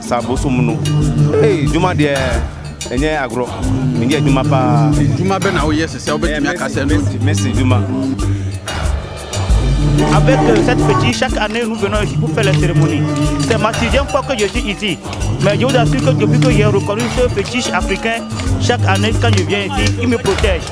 sa bosse eh, au Avec euh, cette petite, chaque année, nous venons ici pour faire la cérémonie. C'est ma sixième fois que je suis ici. Mais je vous assure que depuis que j'ai reconnu ce petit africain, chaque année, quand je viens ici, il me protège.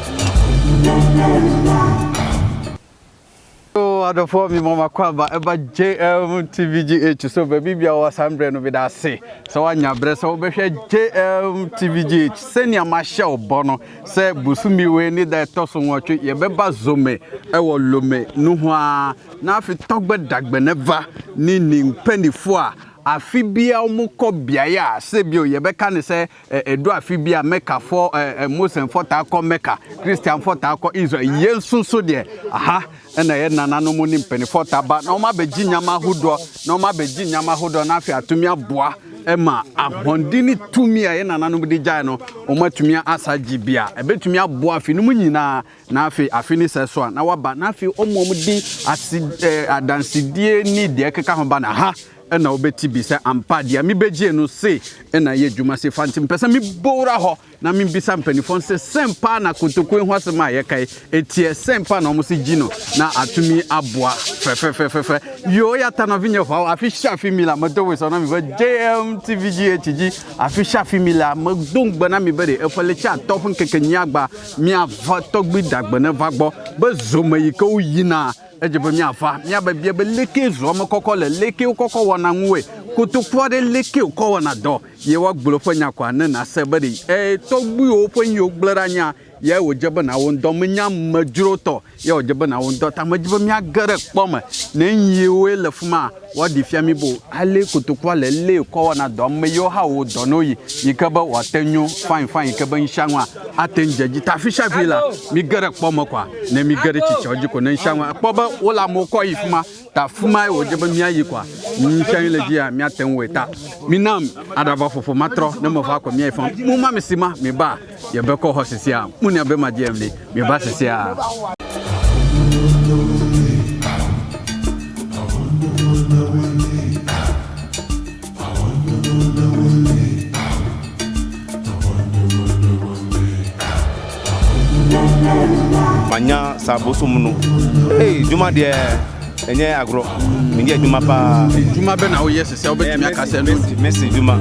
adɔfoɔ mi mɔma kwaba ɛba jm tvgh so baabi bia wɔwɔ saa mberɛ no bida ase sɛ woanya berɛ sɛ wobɛhwɛ jm tvgh sɛnea mahyɛ wo bɔ no sɛ bosumi wei ne da ɛtɔ so nwɔtwe yɛbɛba zome ɛwɔ lome no ho a na afei tɔgbɛ dagbɛnɛva ne nimpanifoɔ a afi bia wɔn kɔ beaeɛ a sebio yɛbɛka ne sɛ ɛdo eh, eh, afi bia mɛkafɔ ɛɛ mosenfɔ taa kɔ mɛka kristianfɔ taa kɔ israel yɛn nsoso deɛ aha ɛna yɛ nananom ne mpanimfɔ taa ba na wɔn abɛgye nyama ahodoɔ na wɔn abɛgye nyama ahodoɔ na afei atumi aboa ɛma ahoɔden ne tumi a yɛn nananom de gyae no wɔn atumi asa gye bia ɛbɛtumi aboa afi no mu nyinaa na afei afi ne sɛ so a na waba na afei wɔn a wɔn de asi ɛɛ eh, adansidie ne deɛ keka ho ba na ha ɛna wobɛti bi sɛ ampa deɛ mebɛgyee no se ɛna yɛ adwuma se fa nti mpɛ sɛ mebɔwura hɔ na membisa mpanimfoɔ sɛ sɛn paa na kotokuo ho asɛm a yɛkae ɛtiɛ na ɔmo se na atumi aboa fe fe fe fe fe nyɛ hɔ afi hyɛ afi mi la mɛtɔ wei sɛ ɔna mebɛ jm tv gh gyi afi hyɛ afi mi la mɛdo ngbɛ na mebɛ de ɛfɔle kyɛ atɔfo nkekɛnyi agba miava tɔgbi dagbɛ ne va gbɔ bɛ zome yi ke woyina be bia be leke zɔme kɔkɔ le leke wokɔkɔ wɔna ŋu we kotoku aɖe leke wokɔ wɔna dɔ ye woagblɔ ƒe nya koa ne nase be ɖe tɔgbuiwo ƒe yiwo gblẽ ɖa nyia ye wòdze bena wo ŋdɔ menye amedzrotɔ ye wòdze bena wo ŋdɔ ta medzi be míage ɖe kpɔ me ne yiwoe le fi ma woaɖi fia mi bo ale kotokua le lé kɔ wɔna dɔ ame yiwo hã wo dɔ no yi yi ke be wòate nyo fain fain yi ke be nsianua ate ŋu dzedzi ta afi sia fi la mi ge ɖe kpɔ me kɔa ne mi ge ɖe tsitsiawo dzi ko ne nsianua kpɔ be wole amewo kɔ yi fi ma ta fuma e wo je ba mi ayi kwa mi shan le ji a mi aten we ta adaba fofo matro na mo fa kwa mi fa mu ma mi sima mi ba ye be ko ho a mu ne be ma je mi mi ba sisi a manya sabosom no ei juma dia ɛnyɛ agro, menyɛ adwuma paa adwuma bɛ na woyɛ sɛ sɛ wobɛtumi aka sɛ nomɛsi adwuma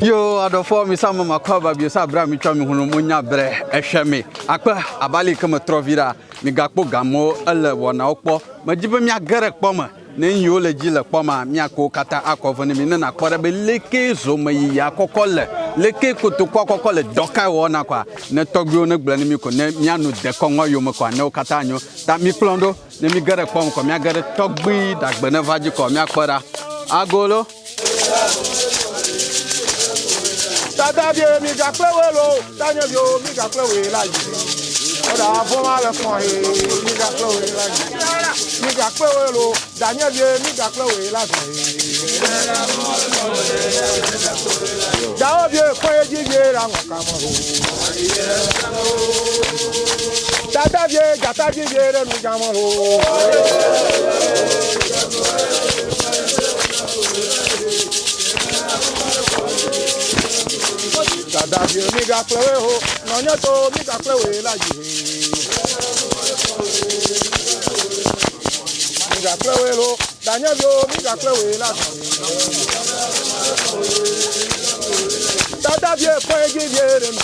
yo adɔfoɔ mi sa makwa kɔ aba bio sɛ aberɛ a metwa me hono monya berɛ ɛhwɛ me akpɛ abale kama trɔvira megakpo gamo ele wɔnawokpɔ magyi bɛ miagɛrɛ kpɔ me ne yiwo le dzi le kpɔma miakɔ katã akɔ vɔ ne mi ne nakpɔ ɖe be leke zome yiyi akɔkɔ le leke kotokɔ akɔkɔ le dɔka wɔna kɔa ne tɔgbiwo ne gblɔ ne mi ko ne mianu dekɔŋɔ yome kɔa ne wo katã nyo ta mi kplɔm ɖo ne mi ge ɖe kpɔm kɔ miage ɖe tɔgbi ɖagbe ne va dzi kɔ miakpɔ ɖa agolo. dada bie mi gakple wo lo tanya bio mi gakple wo la yi ɔda avɔ ma le fɔ he mi gakple wo la yi mi gakpe wo lo daniel ye mi gakpe wo ye la zɔn ye. jawo bie kɔye dzi ye la ŋɔ kamɔ. tata bie gata dzi ye ɖe nu gamɔ lo. dada bie mi gakpe wo ye ho nɔnyɛ to mi gakpe wo ye la dzi migakple woe lo mi migakple woe la tata vie kɔ edzi vie ɖe nu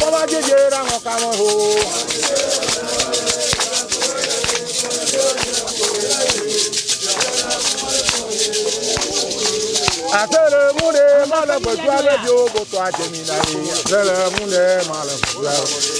kɔba dzi vie ɖe aŋɔ kamɔ ho. àtẹ̀lẹ̀ mú ni má lẹ gbẹ̀dú alẹ́ bí o bò tó àjẹmí náà ni àtẹ̀lẹ̀ mú má lẹ gbẹ̀dú alẹ́.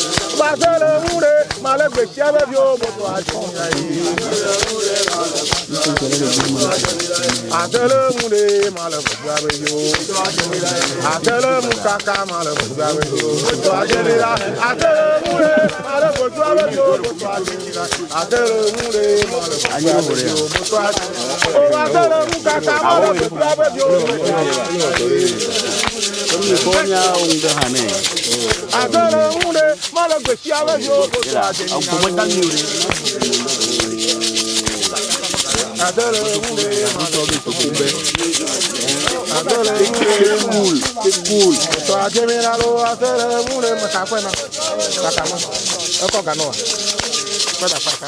Masele mure, male gbesiabe bi o moto ajo. Atele mure, male gbesiabe bi o. Atele mukaka, male gbesiabe bi o. Moto ajele la. Atele mure, male gbesiabe bi o moto ajo. Atele mure, male gbesiabe bi o moto ajo. O atele mukaka, male gbesiabe bi o moto ajo mi bonya unda hane agara unde mala gweshi ala yo ko sa de au ko tan ni ure agara unde mala to kumbe agara unde cool cool to aje mi na lo agara unde ma ka pe na ka ka ma e ko ga no wa ko da pa ka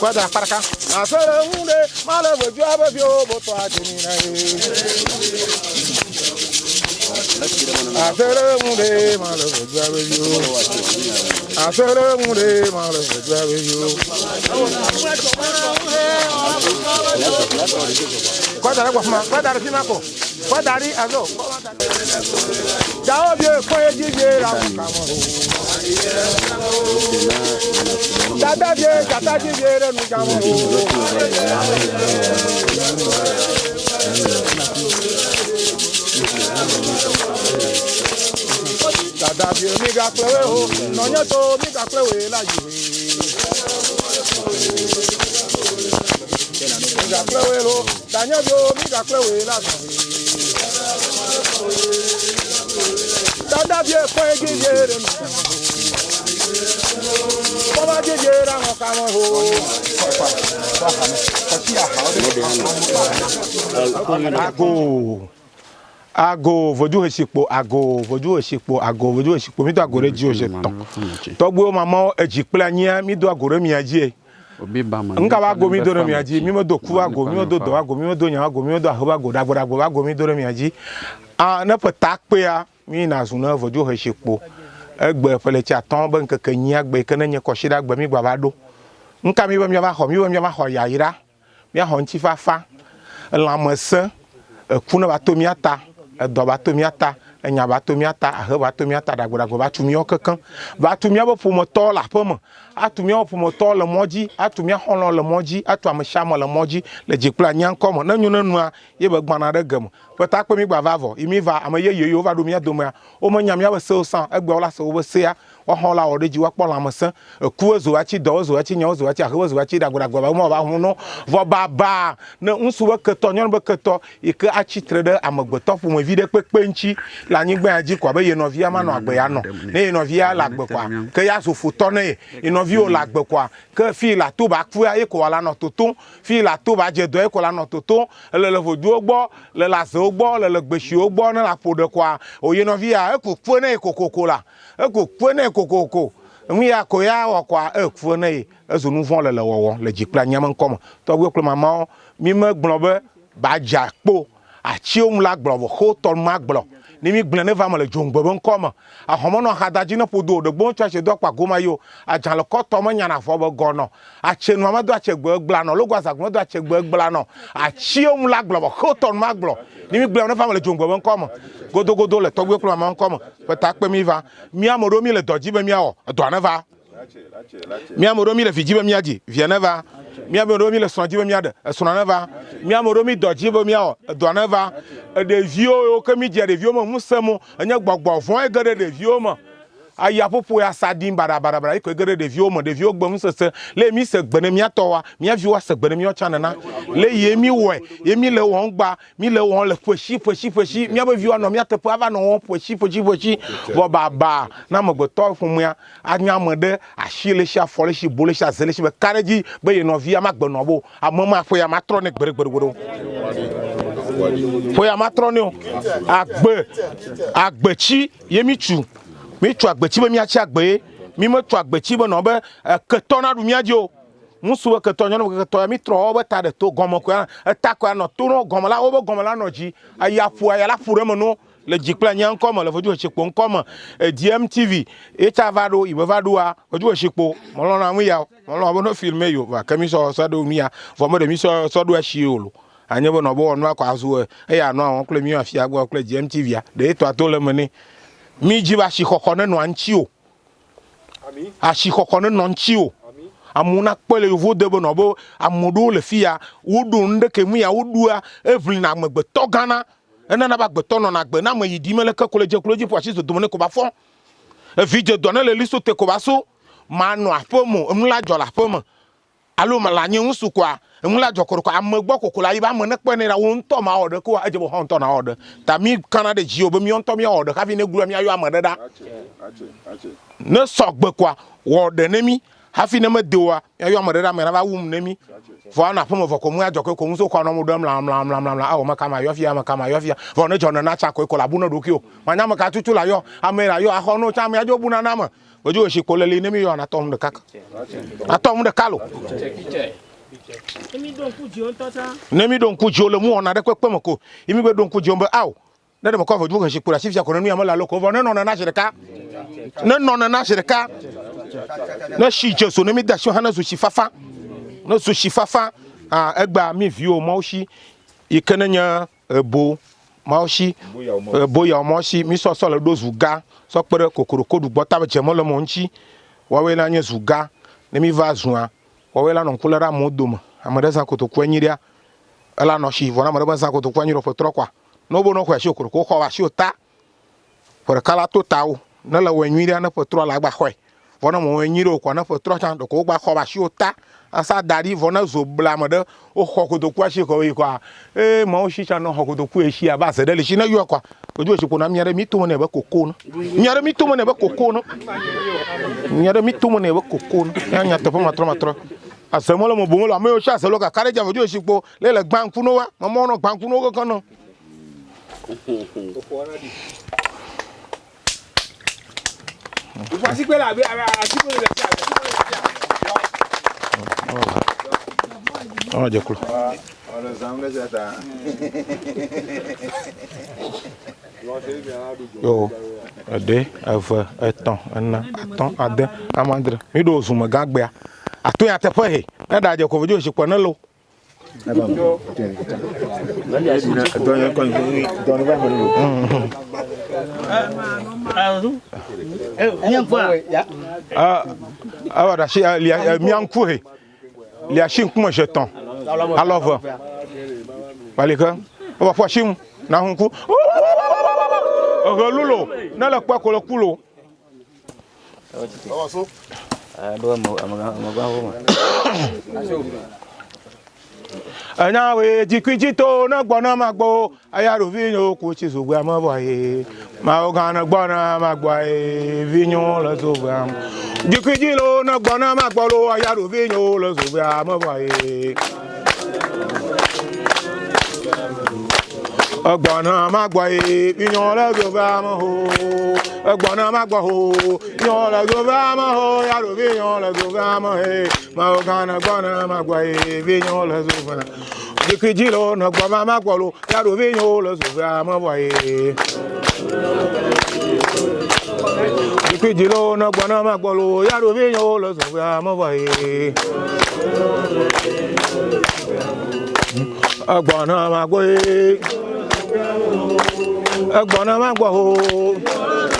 kwada paraka asere nwunde mala gweshi ala yo ko sa de ni na Aseremure malo fẹjúwe yo. Aseremure malo fẹjúwe yo. Kọ́dàrí pọ̀ fún ma, kọ́dàrí sínú àpò, kọ́dàrí àzọ. Jàwọ́ bí kọ́ ejí ṣe ra kàmọ́ o. Jàdá bí jàdá jí ṣe rẹ̀ nu jàmọ́ o dàdàbí omi ga pẹ́wé o nọ̀nyẹ́ tó omi ga pẹ́wé láyé. omi ga pẹ́wé lo dànyẹ́ bí omi ga pẹ́wé láyé. dàdàbí ẹ̀kọ́ igi yéere mi. bọ́lá jíjẹ ra wọn ká wọn o. Ago ago voju hesipo ago voju hesipo ago voju hesipo mi do agore ji o se tan togbe o mama eji pla nya mi do agore mi aji e obi ba ma nka wa go mi do mi aji mi mo do ku ago mi mo do do ago mi mo do nya ago mi mo do ahoba go dagbo dagbo ago mi do mi aji a na pata pe a mi na sun na voju hesipo egbe pele cha tan ban keke nya egbe kana nya ko shida egbe mi gba ba do nka mi ba mi ba ho mi ba mi ba ho ya ira mi ho nti fa fa lamese kuna ba to mi ata edɔ va to miata, ta enya va to mía ta ahe va to mía ta ɖagbeɖagbe tu míawo kekeŋ va tu míabe ƒometɔwo le aƒeme atu míawo ƒometɔwo le mɔ dzi atu mía xɔlɔ le mɔ dzi atu ame sia ame le mɔ dzi le dzi kple anyaŋkɔ me ne nyo ne nua ye be gbana ɖe geme ƒeta kpe mi gba va vɔ yi mi va ame yeye yiwo va ɖo mía domea wo me nya míabe sewo sã egbeawo la se wobe sea woaxɔ la wɔ ɖe dzi woakpɔ lãmesẽ ekuwo zo atsi dɔwo zo atsi nyawo zo atsi ahewo zo atsi ɖagbaɖagba ba ma ba hu no vɔ baba ne ŋutsu be ketɔ nyɔnu be ketɔ yi ke atsitre ɖe amegbetɔ ƒomevi ɖe kpekpe ŋtsi le anyigba ya dzi ko abe yenɔvia manɔ agbe ya nɔ ne yenɔvia le agbe koa ke ya zo fotɔ ne ye yenɔvi viwo le agbe koa ke fi la to ba kua ye ko la nɔ totom fi la to ba dze dɔ ye ko la nɔ totom le le vodowo gbɔ le le azewo gbɔ le le gbesiwo gbɔ ne la ƒo ɖe koa oye nɔvia eko kue ne ye kokoko la eko kue ne ye kokoko nu ya ko ya wɔ koa ekue ne ye ezo nu vɔ le le wɔwɔ le dzi kple anyame ŋkɔ me tɔgbe kple mamawo mi megblɔ be ba dza kpo atsiwo ŋu la gblɔ vɔ xo tɔ ma gblɔ ni mi gblẽ ne va me le dzoŋgbe be ŋkɔme ahɔmenɔ hadadzi ne ƒodo ɖegbo ŋutsu atsi do akpa goma yio adzalekɔtɔ menyana afɔ be gɔnɔ atsenua medo atsegbe egbelanɔ logo azagbe medo atsegbe egbelanɔ atsiwo ŋu la gblɔ bɔ xetɔ nu ma gblɔ ni mi gblẽ ne va me le dzoŋgbe be ŋkɔme godogodo le tɔgbe kple mama ŋkɔme ƒe ta kpe mi va mi ame ɖewo mi le dɔ dzi be miawɔ edɔa ne va mi amoro ɖewo mi le vi dzi be miadzi via ne va mi amoro ɖewo mi le srɔ̃ dzi be miaɖe esrɔ̃ ne va mi amoro ɖewo mi dɔ dzi be miawɔ edɔ ne va ɖeviwo yiwo ke mi dzia ɖeviwo me ŋusẽ mo enye gbɔgbɔ vɔ ge ɖe ɖeviwo me ayaƒoƒo ya sa ɖim barabarabara yi ko ge ɖe ɖeviwo me ɖeviwo gbe nusese le mi se gbe ne miatɔ wa miaviwo se gbe ne miawo tsã nena le ye mi wɔe ye mi le wɔm gba mi le wɔm le ƒeshi ƒeshi ƒeshi miabe viwo anɔ miateƒe ava nɔ wɔm ƒeshi ƒeshi ƒeshi vɔ baba na amegbetɔ ƒomea anya ame ɖe asi le si afɔ le si bo le si aze le si be ka ɖe dzi be ye nɔvia magbe nɔ bo ame ma ƒe ya matrɔ ne gbeɖegbeɖegbeɖo ƒe ya matrɔ agbe agbetsi ye mi tsu mi tso agbetsi be miatsi agbe ye mi me tso agbetsi be nɔ be eh, ketɔ na ɖu mia dzi o ŋutsu be ketɔ nyɔnu be ketɔ ya mi trɔ wo be ta ɖe to gɔme koe eta koe anɔ to nɔ gɔme la wo gɔme la nɔ dzi aya ƒo aya la ƒo ɖe me no le dzi kple nya ŋkɔme le fodzohetsikpo ŋkɔme eh, dmtv etsa va ɖo yibe va ɖoa fodzohetsikpo mɔlɔna nu ya mɔlɔna be ne filme yo va ke mi sɔ sɔ ɖo nu ya vɔ me ɖe mi sɔ sɔ ɖo esi o lo anye be nɔ be wɔ nua azu e, eya nɔ awɔ kple mi afia gbɔ kple dmtv ya ɖe etɔ to le me ne midzi be asixɔxɔ ne nɔ ŋtsi o asixɔxɔ ne nɔ ŋtsi o amewo nakpɔ le yevu de be nɔ be ame ɖewo le fi ya woɖo nu ɖe ke mu ya woɖua eʋlina amegbetɔ gãna enana be agbetɔ nɔna na ame yi ɖim eleke ko le dze klo dzi ƒo asi zodome ne ko ba fɔ evi dze dɔ ne le liso te ko ba so manɔ aƒe mo enu la dzɔ le aƒe me alo mele anyi ŋusu koa mla dzɔkɔrɔkɔ ame gbɔ koko la yi be ame ne kpe ne la wo ŋutɔ ma wɔ ɖe ko edze be hɔn ŋutɔ na wɔ ɖe ta mi kana ɖe dzi o be mi ŋutɔ mi wɔ ɖe hafi ne gblɔ mi ayɔ ame ɖe ɖa ne sɔgbe koa wɔ ɖe ne mi hafi ne me de oa ayɔ ame ɖe ɖa ame nava wum ne mi vɔ anɔ aƒeme vɔ ko mu adzɔkɔe ko muso kɔ anɔ mu ɖem lamlamlamlamla awɔ me kama yɔ fia me kama yɔ fia vɔ ne dzɔne na tsa koe ko la bu ne ɖokui o manya me katutu la yɔ ame la yɔ axɔ no tsa amea dzo buna na me gbedzi o si ko le li ne mi yɔ na tɔm ɖeka atɔm ɖeka lo imi don kuji on tata ne mi don kuji o le mu ona de pepe moko imi gbe don kuji on be aw ne de moko fo dimo kan se kura si fi akoro nu amala loko vo ne no na na shirika ne no na na shirika ne shi je so ne mi da so hana so shi fafa ne so shi fafa ah egba mi vi o mo shi ikenenya ebo maoshi boya moshi mi so so le zuga so pere kokoro kodugbọ ta be jemo le mo nchi wawe na nye zuga ne mi va zuan wɔwɛ la nɔ ŋku lɛ ɖe amewo dome ame ɖe zã kotokua nyi ɖia ela nɔ si vɔ na ame ɖe be zã kotokua nyi ɖe ƒe trɔ kɔa ne wobe nɔ xɔ asi okoro ko xɔ asi ta ƒe ɖeka la to ta wo ne le wɔ nyui ɖia ne ƒe trɔ la gba xɔe vɔ ne mo wɔ ɖe wokɔ ne ƒe trɔ tsã ɖeko wogba xɔ asi ta asa da ɖi vɔ ne zo bla ame ɖe woxɔ kotokua si kɔ yi kɔa ee mawo si tsã nɔ xɔ kotoku esi abe aze ɖe le si ne yɔ kɔa ojú òsì kona miaɖe mi tome ne be koko no miaɖe mi tome ne be koko no miaɖe mi tome ne be koko no ya nya teƒe matrɔmatrɔ asɛmɔlɔ mo bomolo ame yiwo si asɛ lɔ kakaɖe dza fɔdzo esi kpo le le gbanku no wa mɔmɔ nɔ gbanku no wo kɔkɔ nɔ. ìfọsíkpé la àbí àsìkò lè fi àbí àsìkò lè fi àbí. ɔn jɛ kulo. ɔlɔ zan bɛ se ta. yo ɛdi ɛfɛ ɛtɔn ɛna atɔn adɛ amadre mi do zumɛ gã gbɛa atuya tepehe nenda aje kuvujua shikwa nalo awa dashi miankuhe liashi nkume jeton alova balika oba fwashimu na hunku relulo nele kpekolo kulo Awa so enyawe jikwijito na gbona magbo ayaru vinyo kuchi zugwa ma ogana gbona magbo vinyo la zugwa jikwijilo na gbona magbo lo ayaru vinyo la zugwa maboye ogbona magbo vinyo la zugwa maboye egbona magbo ho yon la gova ma ho ya ro vi yon la gova ma he ma o kana gbona magbo he vi yon la gova dikiji lo na gboma magbo lo ya ro vi yon la gova ma bo he dikiji lo na gbona magbo lo ya ro vi yon la gova ma bo he agbona magbo he agbona magbo ho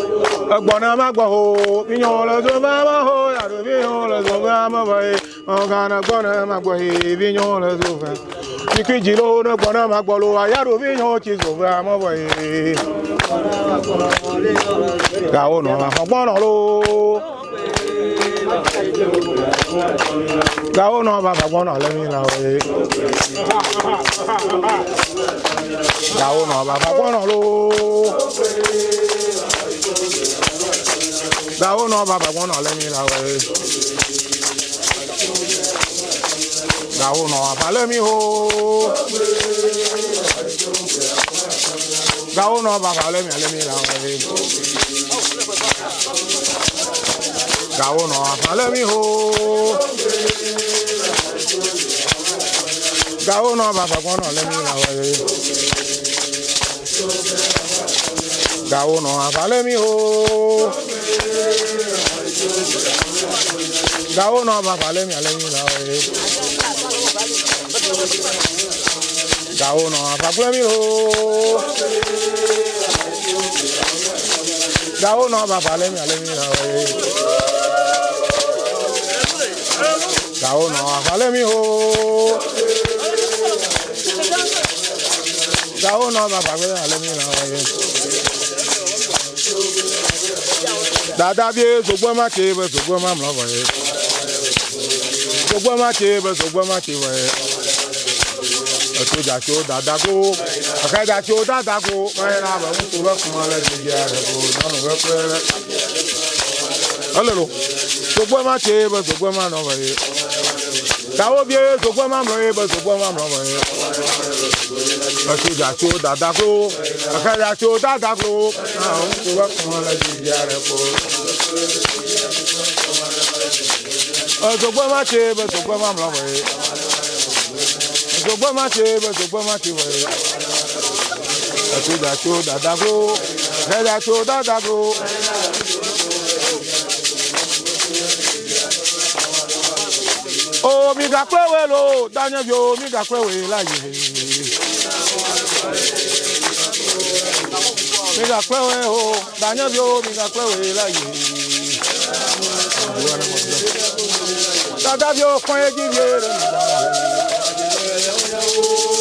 Egbona ma gbo ho, biyan lo so ba ma ho, ya do biyan lo so ba ma ba e. On kana gbona ma gbo e, biyan lo so ba. Iki jiro no gbona ma gbo lo, ya do biyan chi so ba ma ba e. Ga o no ma gbona lo. Ga o no ba ba gbona le mi la o e. Ga o no ba ba gbona lo. That one not Baba one let me know. way. That one not let me ho. That one not Baba let me let me that way. That one not let me ho. That one not Baba one let me know. way. That one not let me ho. ìdáwó náà bá fà lẹ́mìí àlẹ́mìí náà rẹ̀ ìdáwó náà fà fúlẹ́mìí o ìdáwó náà bá fà lẹ́mìí àlẹ́mìí náà rẹ̀ ìdáwó náà fà lẹ́mìí o ìdáwó náà bá fà lẹ́mìí àlẹ́mìí náà rẹ̀. dada bie sogbo ma ke be ma mlo, bɔ ye sọgbọ́n má ṣe bẹ sọgbọ́n má ṣe wẹ̀ ẹ̀tọ́jà tí ó kó ọ̀kẹ́jà tí ó kó mẹ́rin náà bẹ̀ ń kó bẹ́ẹ̀ kún ọlẹ́ ti jẹ́ rẹ̀ kó nánú bẹ́ẹ̀ pẹ́ẹ́rẹ́. ọlọ́rọ̀ sọgbọ́n má ṣe bẹ sọgbọ́n má nọ bẹ̀ tàwọn obìnrin yẹ sọgbọ́n má mọ̀ yẹ bẹ sọgbọ́n má mọ̀ bẹ̀ yẹ ẹ̀tọ́jà tí kó ọ̀kẹ́jà tí ó kó nánú bẹ́ẹ̀ kún ọlẹ́ ti jẹ́ rẹ̀ kó. Ọ̀sọ̀gbọ́n má ṣe bẹ̀sọ̀gbọ́n má mọ̀ wẹ̀. Ọ̀sọ̀gbọ́n má ṣe bẹ̀sọ̀gbọ́n má ṣe wẹ̀. Ẹ̀sọ̀dàṣọ dàdàgó. Ẹ̀dàṣọ dàdàgó. Omi gàpẹ́wé lo dányẹ́bí omi gàpẹ́wé láyé. Mi gàpẹ́wé o dányẹ́bí omi gàpẹ́wé láyé. kada vyofanye jivyere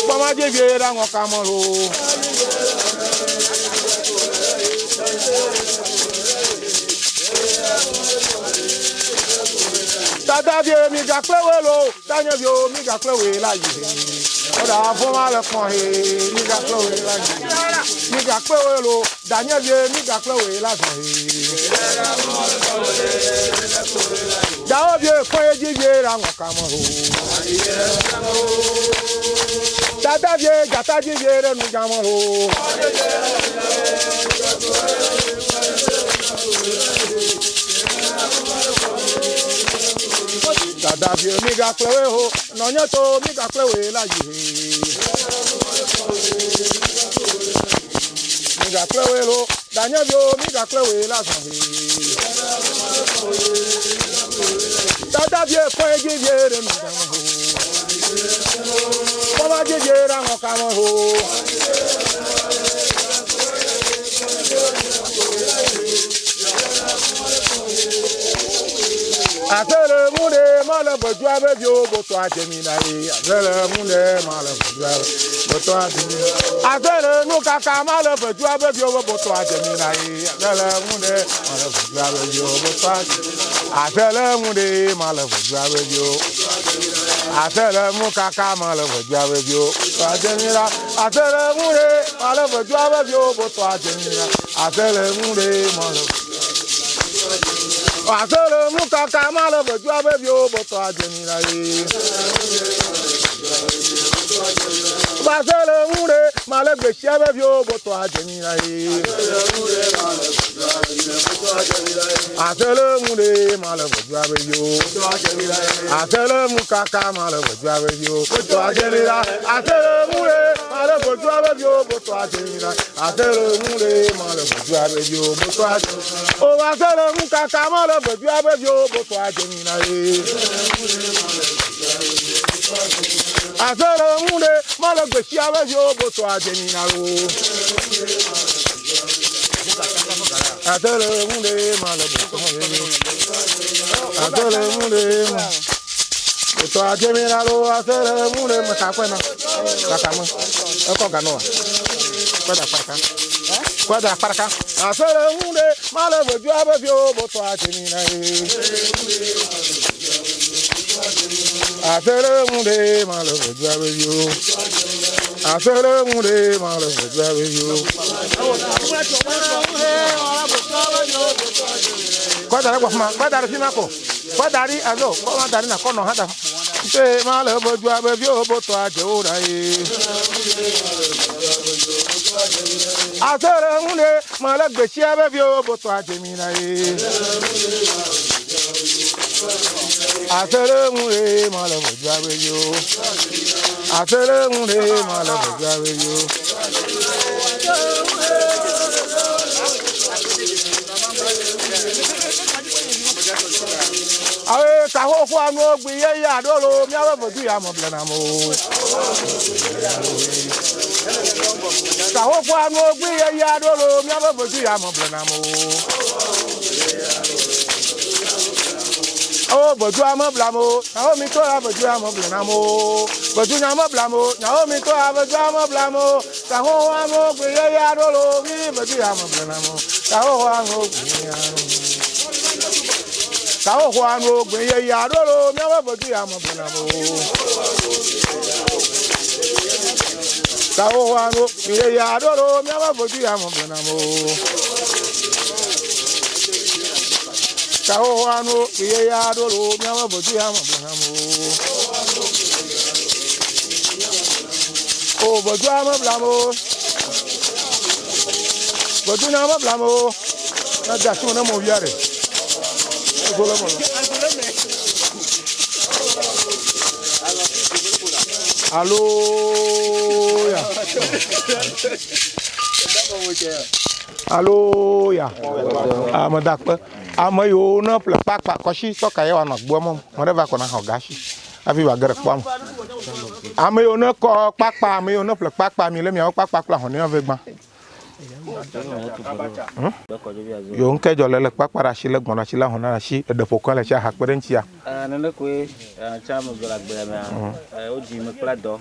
kpama jivyere aŋɔ kamɔro tadavio mi gakple welo tanyavio mi gakple we la yi ọdọ afọma le kpọn he mi gakple we la yi mi gakple welo danyavio mi gakple we la zọ he. Jaobie kɔye dzivie ra ŋɔkamɔ o. Dadavie dzata dzivie re nugamɔ o. Dadavie mi gakple we ho, nɔnye to mi gakple we la yi. Mi gakple we lo, danyevio mi gakple we la zɔn he dada bie fɔ edzi biere madama ho kɔba dzi biere aŋɔ kama ho. Asele mune male bojua be o boto ajemina ye. Asele mune male bojua be boto ajemina. Asele nu kaka male bojua be bio boto ajemina ye. Asele mune male bojua be bio boto ajemina. Asele mune male bojua be bio. Asele mu kaka male bojua be bio boto ajemina. Asele mune male bojua be bio boto ajemina. Asele mune male bojua Masere muka kama le bejua masele ŋure male gbesia be viwo botɔ adzemira ye. asele ŋure male gbedua be viwo. asele ŋukaka male gbedua be viwo. botɔ adzemira asele ŋure male gbedua be viwo botɔ adzemira asele ŋure male gbedua be viwo botɔ adzemira. o asele ŋukaka male gbedua be viwo botɔ adzemira ye. Thank you asere ŋuɖe mele gbesia be viwo boso adzeni na wo asere ŋuɖe mele boso vevi asere ŋuɖe me boso adzeni na wo asere ŋuɖe me kakɔe na kakame ekɔ ganɔa be viwo boso adzeni na ye. Afele munde malo bejwa bejo. Afele munde malo bejwa bejo. Kwadari kwa fuma, kwadari fima ko. Kwadari azo, kwadari na kono hada. Te malo bejwa bejo boto ajo rai. Afele munde malo bejwa bejo boto ajo mi rai. Asere mure mala moja we yo. Asere mure mala moja we yo. Awe kaho kwa no gbi ye ya dolo mi awe bodu ya mo blana mo. Kaho kwa no gbi ye ya dolo mi awe bodu ya mo blana mo. Oh, o bojuwa meblamwo nyawo mi to la bojuwa meblamwo bojunya meblamwo nyawo mi to la bojuwa meblamwo saho wa mo gbe ye ya ɖo lo mi bojuya meblamwo saho wa mo gbe ya ɖo saho wa mo gbe ye ya ɖo lo miawo bojuya meblamwo saho wa mo gbe ye ya ɖo lo miawo bojuya mo. Saho wano iye ya dolo miawa bodu ya mablamu. O bodu ya mablamu. Bodu ya mablamu. Na jasu na mo biare. Golo ah, mo. Aleluya. Aleluya. Amadakpa ame yiwo ne ƒle kpakpa kɔshi tɔka ye woanɔ gboa mɔ me ɖe va kɔna xɔ gashi hafi va ge ɖe kpɔa me ame yiwo ne kɔ kpakpa ame yiwo ne ƒle kpakpa mi le miawo kpakpa kple ahɔnɛ ve gbã hmm? yo ŋkɛ dzɔ le le kpakpa ɖe asi le gbɔ̃ ɖe asi le ahɔnɛ ɖe asi eɖeƒokɔ le tsi aha kpe ɖe ŋutia. Eh, nene koe eh, tsa me gbɔ le agbea mea hmm. eh, wodzi me kple dɔ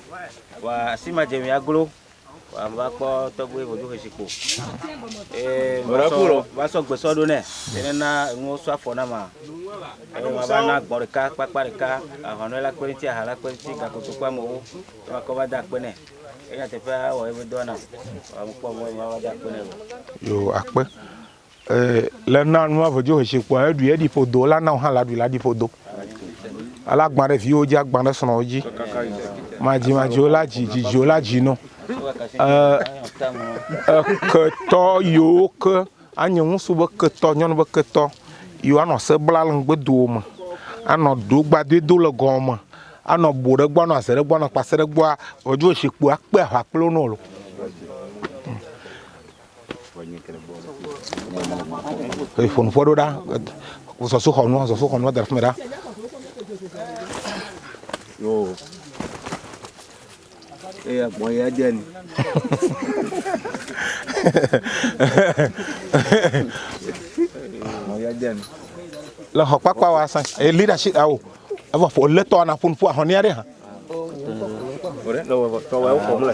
wa asi ma dze mi aglo ambakpɔ tɔgbe vodu hesiko ee masɔ gbesɔ do nɛ tɛnɛna nuwo sɔ afɔ na ma ɛɛ ma ba na gbɔ ɖeka kpakpa ɖeka ahɔnɔ la kpe ŋuti aha la kpe ŋuti gakoto kpe amewo ɛma kɔ va da akpe nɛ eya teƒe awɔ ebe dɔ na amu kpɔ mɔ ma va da akpe nɛ o. yo akpe ee le na nua vodu hesikoa eɖu eɖi ƒodo la na wo hã la ɖu la ɖi ƒodo ala gbã ɖe viwo dzi agbã ɖe srɔ̃wo dzi madzi madzi wo la dzi dzidziwo la dzi nɔ. No eketɔ yiwo ke anye ŋusu be ketɔ nyɔnu be ketɔ yiwo anɔ se bla le ŋgbedowo me anɔ dogbadoe do le gɔme anɔ bo ɖe gbɔ anɔ aze ɖe gbɔ anɔ kpase ɖe gbɔa wodzo zikpo akpe aʋa kple wo nolo ƒonuƒe ɖo ɖa zɔsuxɔnu zɔsuxɔnu da ɖe fi mi ɖa iya boy aja nih boy aja lo học quá qua quá sang e leadership ao avo fo le to na phun phua a honia đấy ha o re lo to wa o ko la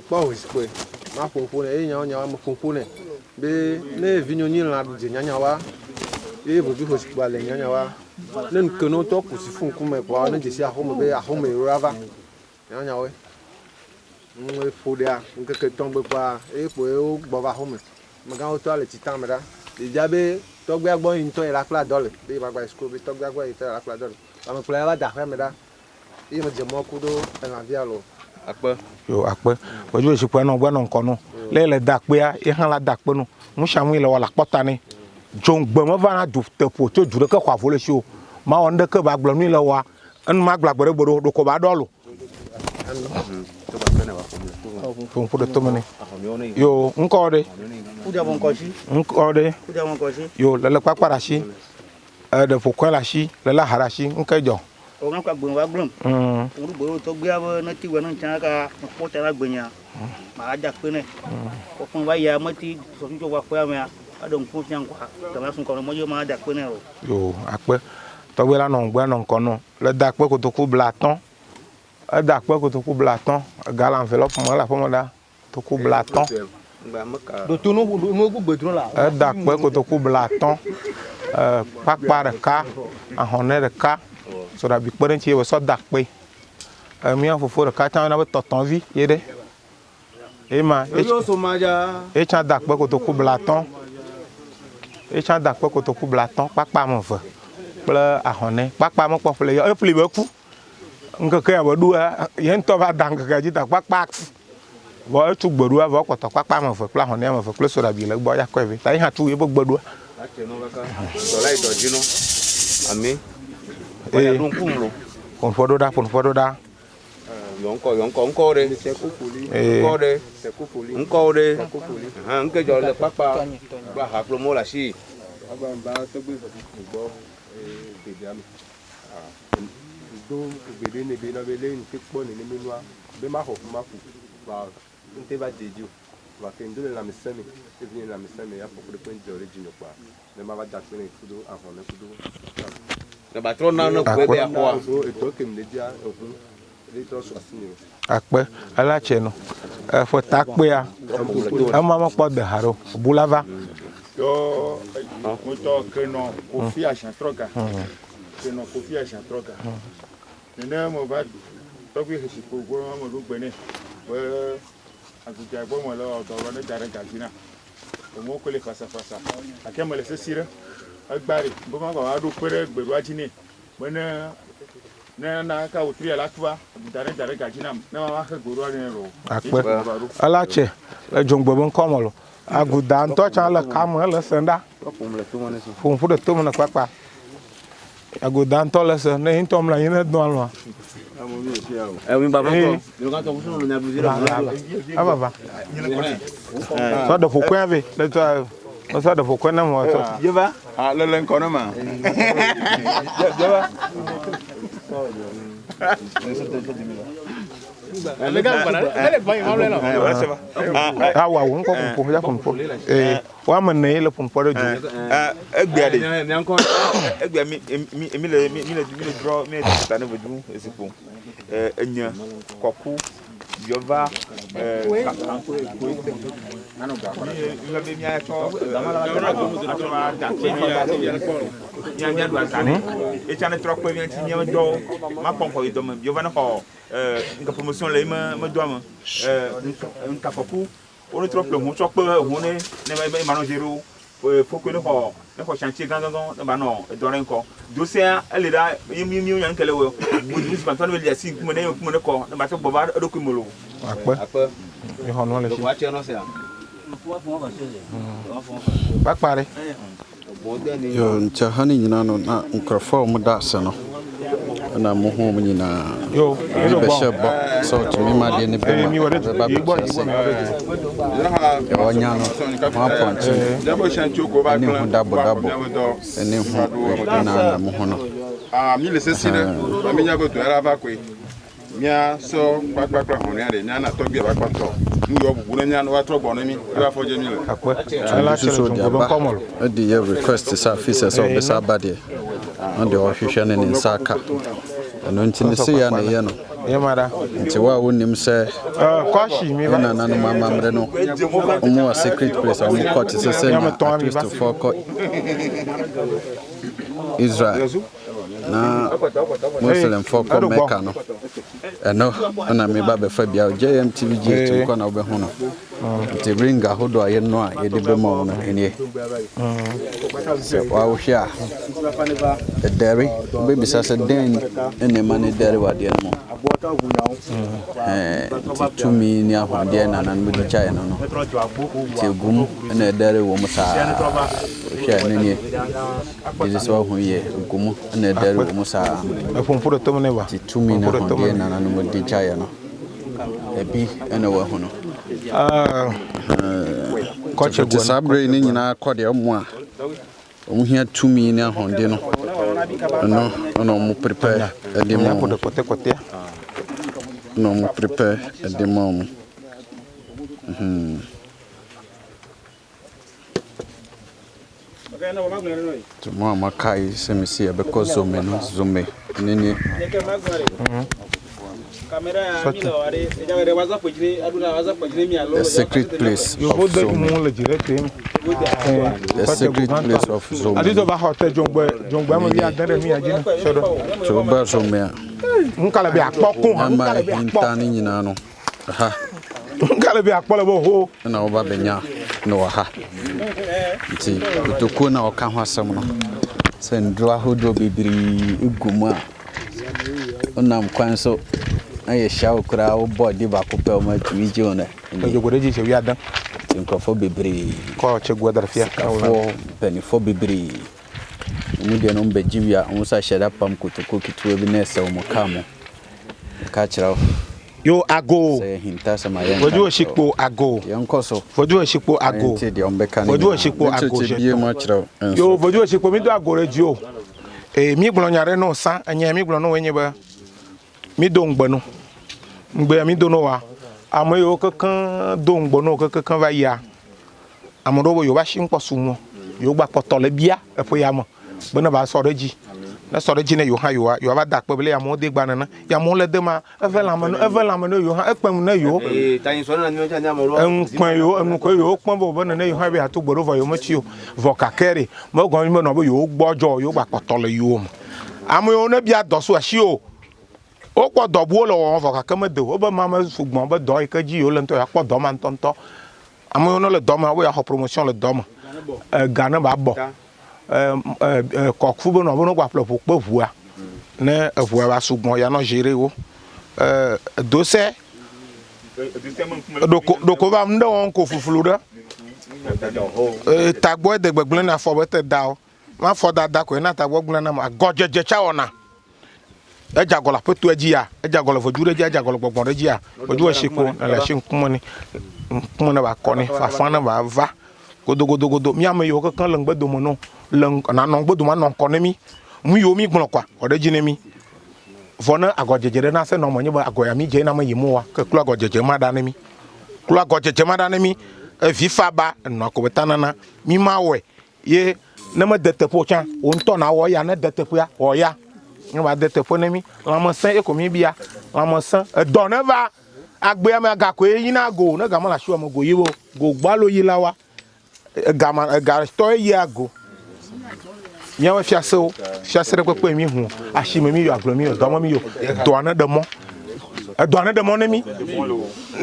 kpɔ hosikpe ma ƒoƒo nɛ eye nyawo nyawo me ƒoƒo nɛ be ne vi nyonyi lã dze nyanyawa eye ʋevi hosikpea le nyanyawa ne nuke ne wotɔ kusi fu ŋkume kɔa ne dzesi axɔme be axɔme yɔra va nyanyawoe ŋue ƒo ɖea ŋkeke tɔgbe kɔa eye kpo ye wo gbɔ va axɔme megã wotɔ le tsita me ɖa ɖevia be tɔgbia gbɔ yi ŋutɔ yi la kple adɔ le be yibagba yi suku be tɔgbia gbɔ yi ŋutɔ yi la kple adɔ le amekplɔ ya va da aƒea me ɖa eye me dze mɔ ku ɖo elãvia lɔ akpɛ yo akpɛ wɔdzo etsi kpɛ nɔ gbɛ nɔ ŋkɔ le da akpɛa yi hã la da akpɛ nɔ nusiamu le wɔ le akpɔta nɛ dzo gbe me va du teƒo tso du ɖeke xɔ avɔ le si o mawɔ nu ɖeke ba gblɔ nu le wɔa enu ma gblɔ agbe ɖe gbe ɖo ko ba ɖɔ lo. ƒoƒo ɖe tome nɛ yo ŋkɔ ɖe ŋkɔ ɖe yo lele kpakpa ɖe asi eɖe ƒokɔe le asi lele aha ɖe asi ŋkɛ dzɔ orang ka gbon wa gbon mm oru bo to gbe abo na ti wa na chan ka ko ta la gbenya ma ja pe ne mm. ko fun wa ya mo ti yo ma ja pe ne o yo ape to gbe le da pe ko to ku bla ton e da pe ko to ku bla ton ga la enveloppe mo la fo mo da to ku bla kotoku bla kpakpa ɖeka ahɔnɛ ɖeka so da bi kpeɖe ŋuti ye be sɔ da akpe emia fofo ɖeka tsã na be tɔtɔvi ye ɖe ema etsã da akpe kotoku blatɔ etsã da akpe kotoku blatɔ kpakpa ame eve kple ahɔnɛ kpakpa mekpɔ ƒle yɔ eƒli be ku ŋkeke ya be ɖoa ye ŋutɔ va da ŋkeke dzi ta kpakpa vɔ etsu gbeɖoa vɔ kɔtɔ kpakpa ame eve kple ahɔnɛ ame eve kple soɖabi le gbɔ ya kɔe ve ta ye hã tu ye be gbeɖoa. Eh. Ponfododa, ponfododa. Yonko, yonko, nko re. Nko re. Nko re. Ha, nke jo le papa. Ba ha promo la si. Agba ba to gbe gbo eh bebe ami. Ah. Do gbede ni be na be le ni ti po ni ni mi wa. Be ma ho ma ku. Ba nte ba deju. wakendo le lãmesẽme evini lãmesẽme afɔku ɖe ƒe ŋdɔ ɖe dzinɔ kpa ne mava da kpe ne kudo avɔ ne kudo akpɛ ala tsɛ nɔ ɛfɛ takpea ama mɔkpɔ bɛ ha ɖo bula va. yɔ mutɔ kenɔ kofi asiatrɔga kenɔ kofi asiatrɔga nene mo va tɔgbi hesi kogbo amadu gbɛnɛ bɛ agudza gbɔmɔ lɛ ɔdɔwɔrɔ ne da ɖe gazi na o mo kele fasafasa gake mele sesi ɖe agbari boma ba wa do kwere o ajini mena ne na ka wotri ala tuwa dare dare ga jinam na ma wa ka gboru ani ro akpe ala che le o bon komolo o nto cha o kamu le o fun fu de to mo na papa aguda o le se ne ntom la yin do alwa Eh oui baba ko le kan to kusuno na buzira baba so o fu kwave le to Masa ada pokok nama waktu. Jeba. Ah, leleng kono mah. Jeba. awa wo nkɔ kunpo ya kunpo ee wa ma na ye le kunpo de joli. egbea de egbea mi mi le mi le mi le drɔ mi le ta ne bɛ dun esi kun enya kɔku yɔva kakanko eko ete nlɔbe mi ayɛtɔ atɔba dati mi ya mi adu azani etsa ne trɔ kpe mi ŋuti mi dɔ ma kpɔm xɔ yi dɔme yɔva ne xɔ nka promotion le yi me me dɔa me nka fɔku wo ne trɔ kple hu tsɔ kpe hu ne ne ma ma nɔ dzi ɖo ne xɔ ne kɔ chantier gan gan gan ne ba nɔ dɔrɔn kɔ dosɛn ele da ye mi mi yan kɛlɛ wo budu si pantɔn bɛ liyasi kuma ne ye kuma ne kɔ ne ba tɛ bɔba o de ko molo. akpɛ akpɛ ihɔn nɔ le si. wa tiɲɛ nɔ se yan. bakpari. yo nkyɛn ha ne nyinaa no na nkurɔfoɔ a wɔda ase no. na mo ho mo nyinaa eh, ma deɛ ne bɛmaba no eh. ho ho na mo ho no Ah, mille c'est si là. Mamia veut mia sɔ kpakpakpa hɔnɛ de mia natɔ gbe bakpa tɔ nu yɔ bubu ne mia ne wa trɔ gbɔ ne mi e b'a fɔ jɛmi le. akɔ soso diaba e de ye request sa fi sɛ sɛ o bɛ s'a ba deɛ an de ɔhwehwɛ ne ne nsa ka ɛno nti ne se ya ne yɛ no nti wo a wonim sɛ wo nananom amammerɛ no ɔmu wɔ secret place a ɔmo kɔte sɛ sɛ na akristofoɔ kɔ israel na muslimfoɔ kɔ mɛka no ɛno ɛna meba bɛfa bia jmtv gye eh. tu kɔ na wobɛho no nti ring ahodoɔ a yɛno a yɛde bɛma wo no ɛnie sɛ woawohwɛ a ɛdɛre wobɛbisa sɛ den ne ma ne dɛre wadeɛ no mu hmm. eh, nti tumi ne ahoɔdeɛ nananom de kyaeɛ no no nti ɛgum ɛna ɛdɛre wɔ mu saa hwɛ ne nie ɛsɛ sɛ woaho yɛ ɛgumu ɛrɛ wɔ mu saa ɛfɔnfɔdɔ tɔmɔ ne wa ti tu min na hɔn nana ni mo di caya no ɛbi ɛna wɔ ho ah, no. kɔkye guɔ saa bere ne nyinaa kɔ deɛ ɔmo a ɔmo hia tumi ne ahɔnde no ɛno ɛna ɔmo prepare ɛde ma ɔmo ɛna ɔmo prepare ɛde ma ɔmo. tuma a makae sɛ mesi yɛbɛkɔ zome no zome ne ne The secret place of Zome. Eh, The secret place of Zome. Choba Zome. Nkalabi akpɔkun. Ama hinta ni nyinaa no. nkale bi akpọlọ bụ hụ na benya n'ụwa ha nti otokuo na ọka ho asɛm no sɛ nduro ahodoɔ bebree egu mu a ɔnam kwan so ayɛ hyia wo koraa wobɔ de baako pɛ wo ma atumi gye wo nti nkurɔfoɔ mpanifoɔ bebree ɔmu deɛ no mbɛgye pam kotoko ketewa bi na ɛsɛ wo kaa mo ka yo ago wodu osikpo ago wodu osikpo ago wodu osikpo ago yo wodu osikpo mi do ago re ju o e mi gblɔ nya ɖe no san enya mi gblɔ no enye be mi do ŋgbe no ŋgbe mi do no wa ame yiwo kekeŋ do ŋgbe no kekeŋ va yia ame ɖewo be yewo va si ŋkpɔ su ŋɔ gba kpɔtɔ le bia eƒe ya me be ba sɔ ɖe dzi ne sɔ ɖe dzi ne yewo hã yewoa yo va da akpe bele amewo de gba nena ye amewo le de ma eƒe lãme ne eƒe lãme ne yewo hã ekpe nu ne yewo eŋukpɛ yewo enukɔ yewo kpɔm be wobe nene yewo hã be ato gbe ɖo vɔ yewo metsi o vɔ kake ɖe me gɔme mi menɔ be yewo gbɔdzɔ yewo gba kpɔtɔ le yewo me ame yewo ne bia dɔ so asi o wokpɔ dɔbuwo le wɔwɔ vɔ gake mede o wobe ma me sugbɔn be dɔ yi ke dzi yewo le ŋutɔ yeakpɔ dɔ ma ŋutɔŋutɔ ame yiwo ne le dɔ me woya xɔ promotion le dɔ me eh, ga ne ba bɔ kɔku be nɔ be no gbaƒle ʋu kpe ʋua ne eʋua va sugbɔ ya nɔ zi ɖe wo dosɛ ɖoko va nu ɖe wɔm ko fuflu ɖe tagbɔ de gbegblẽ na afɔ be te da o ma fɔ dada koe na tagbɔ gblẽ na ma agɔdzedze tsa wɔna edze agɔ le aƒetoa dzi ya edze agɔ le vodu ɖe dzi edze agɔ le gbɔgbɔ ɖe dzi ya vodu esi ko ele asi ŋkume ne ŋkume ne ba kɔ ne fafa ne ba va godogodogodo miame yiwo kekem le ŋgbedome na wo le na nɔ gbodoma nɔ kɔ ne mi nu yiwo mi gblɔ kɔa wɔ ɖe dzi ne mi vɔ ne agɔdzedze ɖe na se nɔ mɔ nyi be agɔ ya mi dze na me yi mo wa ke klo agɔdzedze ma ɖa ne mi klo agɔdzedze ma ɖa ne mi evi fa ba enɔ ko beta nana mi ma wɔe ye ne me de teƒe o tsã wo ŋutɔ na wɔ ya ne de teƒea wɔ ya ne ba de teƒe ne mi lãmesẽ ye ko mi bia lãmesẽ edɔ ne va agbea me agakoe yina go ne gama le asiwame go yi wo go gbalo yi la wa egama egatɔ ye yia go nyawo fiase wo fiase ɖe kpekpe mi hu asime mi yɔ agblɔ mi yɔ dɔmɔ mi yɔ dɔa ne ɖe mɔ edɔa ne ɖe mɔ ne mi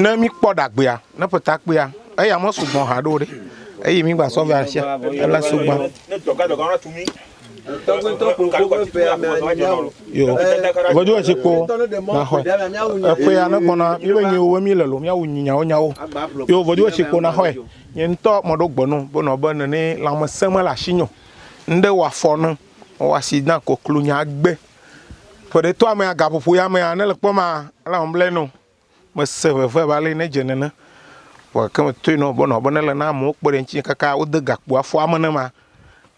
ne mi kpɔ ɖagbea ne ƒeta kpea eya mɔ sugbɔn hã ɖo ɖe eye mi gba sɔvɛ asia ela sugbɔn. yo vodu etsi na xɔe eƒe ya ne gbɔna mi be nyiwo mi le lo miawu nyawo nyawo yo vodu etsi kpo na xɔe nye ŋutɔ mɔ ɖo gbɔnu bona be nene lãmesẽ me le asi nyɔ nde wa fɔna wa si na koklo nya gbe fo de to ame agapopo ya me ane le kpɔma ala hom ble no me se veve ba le ne dze nene wa ke me to no bɔnɔ bɔnɛ le na amewo kpe ɖe ŋtsi kaka wode gakpo afɔ ame ne ma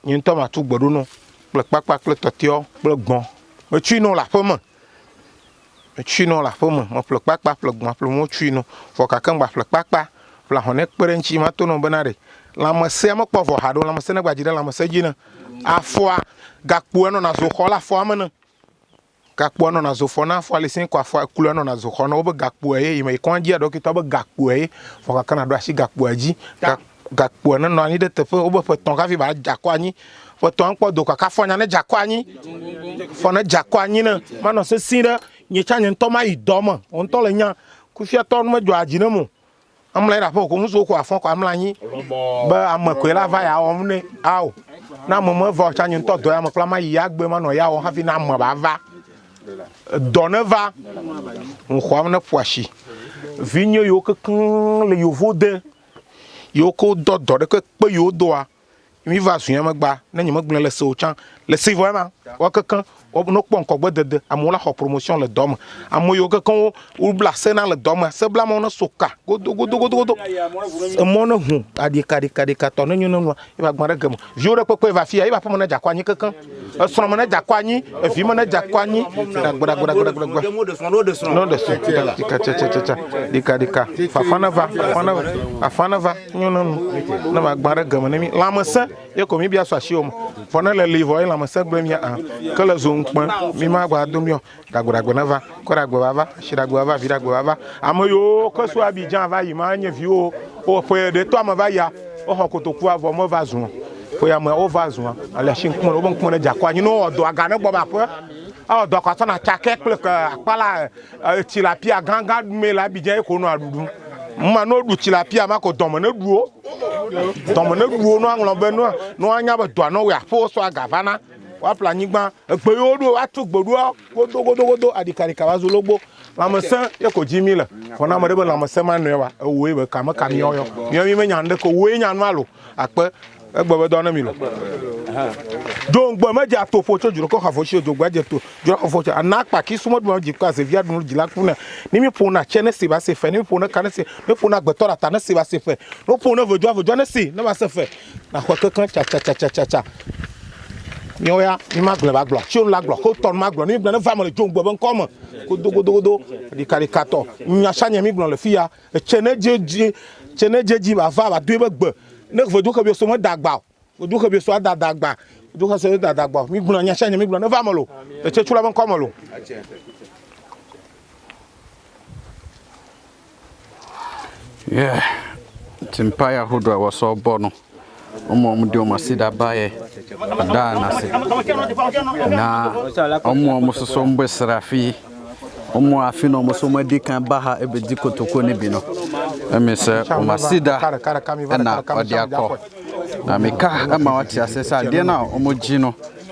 nye ŋutɔ ma tu gbeɖo no kple kpakpa kple tɔtiɔ kple gbɔn metsui no le aƒeme metsui no le aƒeme meƒle kpakpa ƒle gbɔn ƒle motsui no fɔ kake ŋgba ƒle kpakpa ƒle ahɔnɛ kpe ɖe ŋtsi ma to no bena ɖe lãmesea mekpɔ vɔ ha ɖo lãmesea ne gbadzi ɖe lãmesea dzi ne afɔa gakpoa na zoxɔ le afɔa me ne gakpoa nɔna zofɔ na afɔa le si kɔ afɔa klua na zoxɔ na wobe gakpoa ye yime yikɔn dzia dɔkita wobe gakpoa ye vɔ kakana ɖo asi gakpoa dzi gakpoa ne nɔ anyi ɖe teƒe wobe ƒe tɔn hafi ba dza kɔ anyi ƒe tɔn kpɔ do kaka fɔ nya ne dza anyi fɔ ne dza anyi ne manɔ sesi ɖe nye tsa nye ŋutɔ ma yi dɔ me wo ŋutɔ le nya kufiatɔ nu medzɔ adzi ne mo amla yi ɖe aƒe ko ŋusu ko afɔ ko amla anyi be ame koe la va ya wɔm ne awo na ame me vɔ tsa nyitɔ dɔ ya me kple ama yi ya gbe manɔ ya wɔ hafi na ame ba va dɔ ne va nxɔam ne ƒo asi vinyo yiwo kekeŋ le yevo de yiwo ke do dɔ ɖe ke kpe yiwo doa mi va zuya megba ne nye megblẽ le sewo tsã le se vɔ ema wɔ kekeŋ ne kpɔ ŋkɔgbe dede amewo la xɔ promotion le dɔme ame yiwo kekeŋ wobla se na le dɔme se bla amewo ne so ka godogodogodo emɔ ne hu aɖikaɖikaɖikatɔ ne nyo ne nua ye ba gbã ɖe geme viwo ɖe kpekpe va fia ye ba ƒe me ne dzakɔ anyi kekeŋ esrɔ̃me ne dzakɔ anyi evi me ne dzakɔ anyi gbedagbedagbedagbedagbeda ne ɖe srɔ̃ dikatsatsatsatsa dikaɖika fafa ne va fafa ne va fafa ne va nyo ne nu ne ba gbã ɖe geme ne mi lãmesẽ ye ko mi bia sɔ asiwo me vɔ ne le li vɔ ye lãmesẽ gblẽ mia hã ke le zo ŋukpẽ mi ma gba dom yɔ dagbodagbo ne va kɔdagbo va va asiɖagbo va va viɖagbo va va ame yiwo ke abidjan va yi ma nye viwo wo ƒe ɖe tɔ ame va yia woxɔ kotokua vɔ meva zu ƒe ame wova zu ale asi ŋkume wobe ŋkume ne dzakɔ anyi ne wowɔ dɔ aga ne gbɔ be aƒe awɔ dɔ kɔ sɔna tsakɛ kple akpala etsi la e, e, pia gãgã me le abidjan ye ko nɔa ɖuɖum mma no du tsi la pia ma ko dɔme ne duo dɔme ne duo no aŋlɔ be no anya be dɔa no wɔ aƒe wo sɔ agava na wa woaƒle anyigba egbe yiwo ɖo woato gbe ɖoa godogodogodo aɖikaɖika va zo logbo lãmesẽ ye ko dzi mi le mm, fɔna ame ɖe be lãmesẽ ma nɔe wa ewoe be kame ka miɔ yɔ miɔ mi menya nu ɖe ko woe nya nua lo akpe egbe be dɔ ne mi lo do ŋgbe medze atofo tso dzrokɔ xafo tsi dzogbea dze to dzrokɔfo tso ana kpaki sumɔduma dzi kɔ azevia dunu dzi la kuna ni mi ƒona tse ne se ba se fɛ ni mi ƒona ka ne se ne ƒona agbetɔ ɖe ata ne se ba se fɛ ne ƒona vedzo avedzo ne se ne ba se fɛ na xɔ kekeŋ tsatsatsatsa miawo ya mi ma gblɔ ba gblɔ tso nu la gblɔ ko tɔ nu ma gblɔ ni mi gblɔ ne va me le dzo ŋgɔ be ŋkɔ me godogodogodo ɖikaɖikatɔ nyasa nye mi gblɔ le fi ya etse ne dze dzi tse ne dze ba va ba do ebe gbe ne vodo ke bi so me da gba o vodo ke bi so da Dagba, vodo ke so da da gba o mi gblɔ nyasa nye mi gblɔ ne va me lo etse tso la be ŋkɔ me lo. yɛ timpaya hodoa wɔsɔ bɔ no. ụmụ ọmụ dị ụmụsị dabaye danasị na ụmụ m soso mgbe sịrị afi ụmụ afi na ọmụsọ mụ dị ka ha ebe dị kotoko n'ebi nọ emi sị na ọ dị akọ na mika ma ọ tị asị sị na ọmụ ji nọ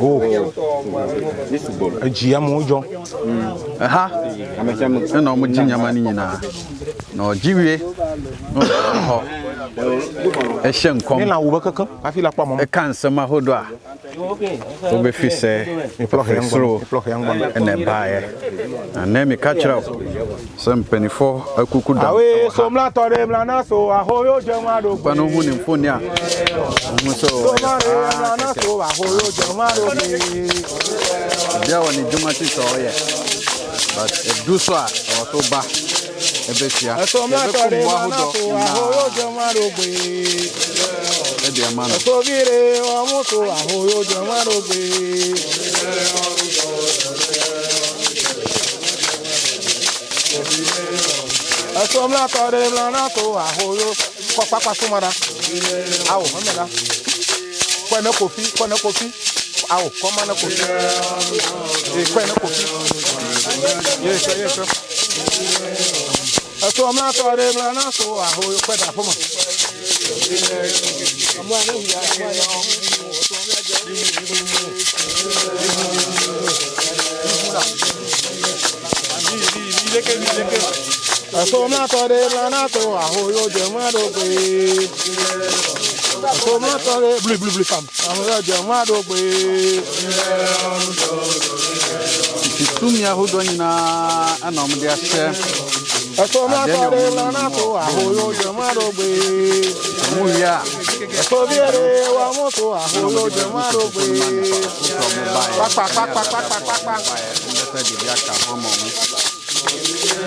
Oh. This is ball. Ejia mo jo. Aha. Amesia mo. Na mo ji nyama No ho. Ehye nkom. Ni na wo bekaka. Afi la pa mo. E kan sema hodo a. Wo be fi se. Mi plok yango. Mi plok yango. Na baaye. Na na mi catch up. Sem penifo akuku e da. Awe so mla tore mla na so ahoyo je ma do. Pa no hu ni mfoni a. Mo so. So ma re na so forojọ jamaro rògbè. ìdí ẹ̀wọ̀n ni juma ti sọ ọ yẹ but ẹ̀dú sọ à ọ̀rọ̀ tó bá ẹbẹ̀ fìyà ẹbẹ̀ kó mu ahọ́dọ̀ náà ẹ̀dí ẹ̀ má nù. ẹ̀sọ́ bíire ọmú tó àhóyójọ má rògbè. ẹ̀sọ́ mìíràn tọ́ de mìíràn tó àhóyó kọ́ pápá súnmọ́ra kwa na kofi kwa na kofi au koma na kofi eh kwa na kofi yes yes aso ma to re bra na so a ho kwa da fo ma amwa na hu ya kwa ya o to me ja ni ni ni ni leke ni leke aso ma to re bra na so a ho yo je ma do pe so mo tọ re blu blu blu fam àwọn ọ̀rọ̀ jẹ wọn àdó pé. ìtúmi ahodoɔ nyinaa ɛna ɔmo de ahyɛ ɛsɔ mo atɔ re lana to ahoyo jẹ wọn àdó pé. ɔmo wi a. ɛsɔ bi ere wa mo to ahoyo jẹ wọn àdó pé. pápá pápá pápá pápá. ɛsɛ de bi aka hɔn ma ɔmo.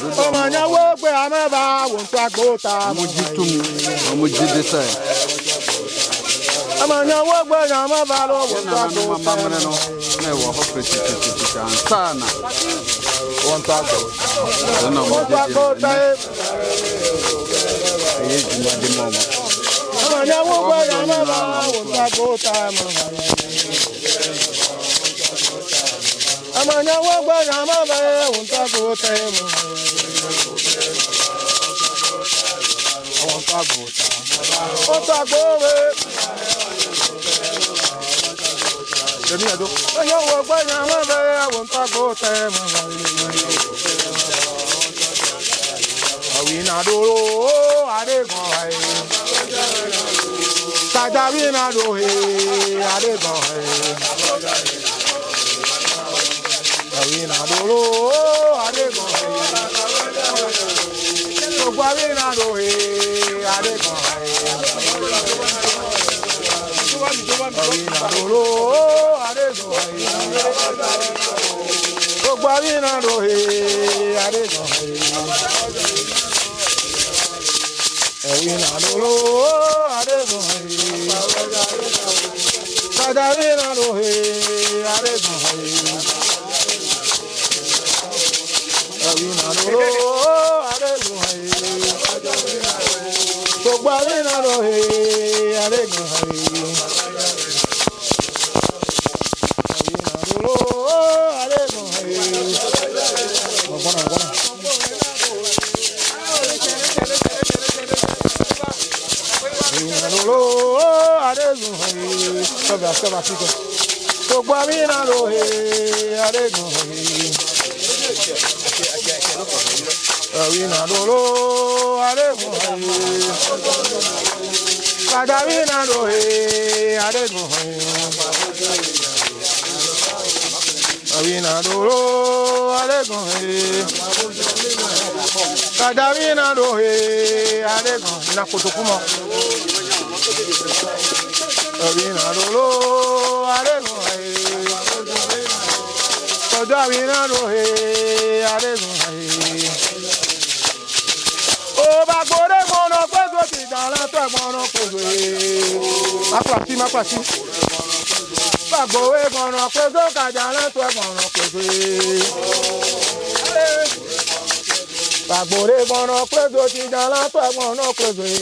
ọmọ yẹn wó pé amẹ́bà wò ń ta kó ta. mo jí tu mu mo jí dẹ́sẹ̀. ọmọ yẹn wó pé amẹ́bà ló wò ń ta kó ta. ne wɔ hɔ pɛtipɛtipɛti ansa na wɔntɔ amanya wagba nyama be unta gote mo unta gota unta gowe èmi ẹ̀dọ́ ẹ̀yọ́ wọ ọgbẹ́ ni àwọn ẹ̀bẹ̀ àwọn ntàgbọ́ tẹ̀ mọ́ àwìnàdòrò àdégbọ̀n ẹ̀ sàjàwìnàdòrò àdégbọ̀n ẹ̀ àwìn àdòrò adékan gbogbo àwìn àdòrè adékan àwìn àdòrò adékan gbogbo àwìn àdòrè adékan ẹ̀wìn àdòrò adékan. Sadarina rohe, are bahe. arégun ayé gbogbo ayé nàró ayé arégun ayé. Gbogbo àmì ìrànlọ́ ẹ̀ arégun ẹ̀. Kawina dolo eh, adegun Kadawina dohe adegun Kawina dolo adegun Kadawina dohe adegun Na kotokuma Kawina dolo adegun Kadawina dohe adegun agbore mọ̀nà pẹ́gbẹ́ ti dàrán tẹ̀ mọ̀nà pẹ́gbẹ́. Mápàsí mápàsí. Gbàgbọ́wé mọ̀nà pẹ́gbẹ́ kàdàrán tẹ̀ mọ̀nà pẹ́gbẹ́. Gbàgbọ́re mọ̀nà pẹ́gbẹ́ ti dàrán tẹ̀ mọ̀nà pẹ́gbẹ́.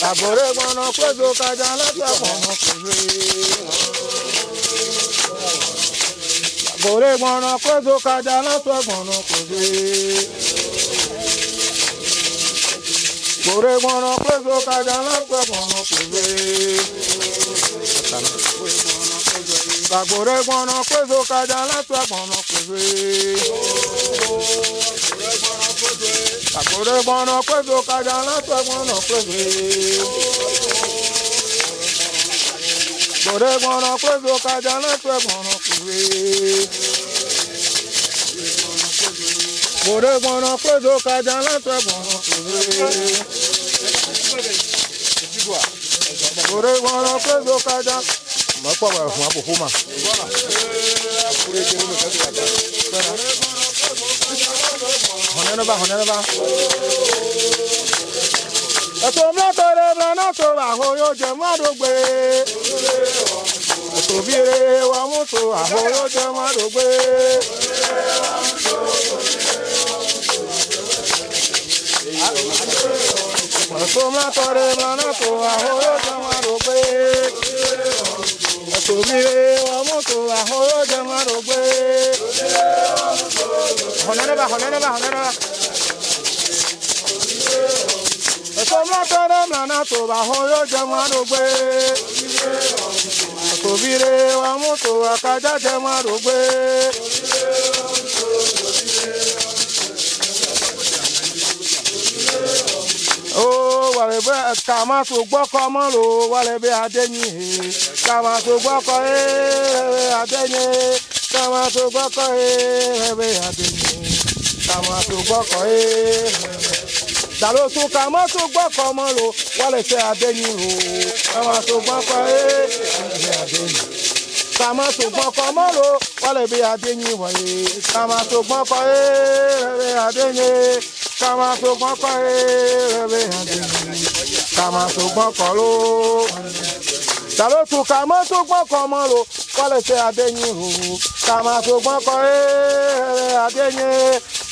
Gbàgbọ́re mọ̀nà pẹ́gbẹ́ kàdàrán tẹ̀ mọ̀nà pẹ́gbẹ́ kò lè gbọ̀nràn kó tó kájà lọ́tọ̀ gbọ̀nràn kò sí. kò lè gbọ̀nràn kó tó kájà lọ́tọ̀ gbọ̀nràn kò sí. Gbàgbọ́dọ̀ gbọ̀nràn kó tó kájà lọ́tọ̀ gbọ̀nràn kò sí. Gbàgbọ́dọ̀ gbọ̀nràn kó tó kájà lọ́tọ̀ gbọ̀nràn kò gbọ̀rẹ́ gbọ̀rọ̀ kóso kájà lẹ́sẹ̀ gbọ̀rọ̀ kúrè. gbọ̀rẹ́ gbọ̀rọ̀ kóso kájà lẹ́sẹ̀ gbọ̀rọ̀ kúrè. gbọ̀rẹ́ gbọ̀rọ̀ kóso kájà. mọ̀ pọ̀ wẹ̀ fún àpò fún ma. hɔnɛnɛba hɔnɛnɛba etomlatore mlanoto ahoyoje mmadụgbe etobire wamutu ahoyoje mmadụgbe etomlatore mlanoto ahoyoje mmadụgbe etobire wamutu ahoyoje mmadụgbe honeneba honeneba honeneba tọ́lá mìíràn tó bá hó yóò jẹ mọ́ àdógbé. Tòbíire ọmú tó àkájá jẹ mọ́ àdógbé. Ó wàlẹ̀ bẹ́ẹ̀ ká máa tó gbọ́kọ mọ́ lò wàlẹ̀ bẹ́ẹ̀ adẹ́yìn he. Ká máa tó gbọ́kọ he adẹ́yìn he. Ká máa tó gbọ́kọ he bẹ́ẹ̀ adẹ́yìn he. máa tó gbọ́kọ he dàló tún ká mọ́ tó gbọ́ kọ́ mọ́ lò wálé tẹ abẹ́yìn rò àwọn tó gbọ́ kọ́ ẹ́ ẹ̀ abẹ́yìn. Eh, Kàmá tó gbọ́n kọ́ mọ́ lò wálé bí abẹ́yìn wọ̀nyí. Kàmá tó gbọ́n kọ́ eh, ẹ́ rẹ̀ abẹ́yìn. Kàmá tó gbọ́n kọ́ eh, ẹ́ rẹ̀ abẹ́yìn. Kàmá tó gbọ́n kọ́ ló. Dàló tún ká mọ́ tó gbọ́n kọ́ mọ́ lò wálé tẹ abẹ́yìn rò. Kàmá tó gbọ́n kọ́ ẹ́ rẹ̀ abẹ́yìn.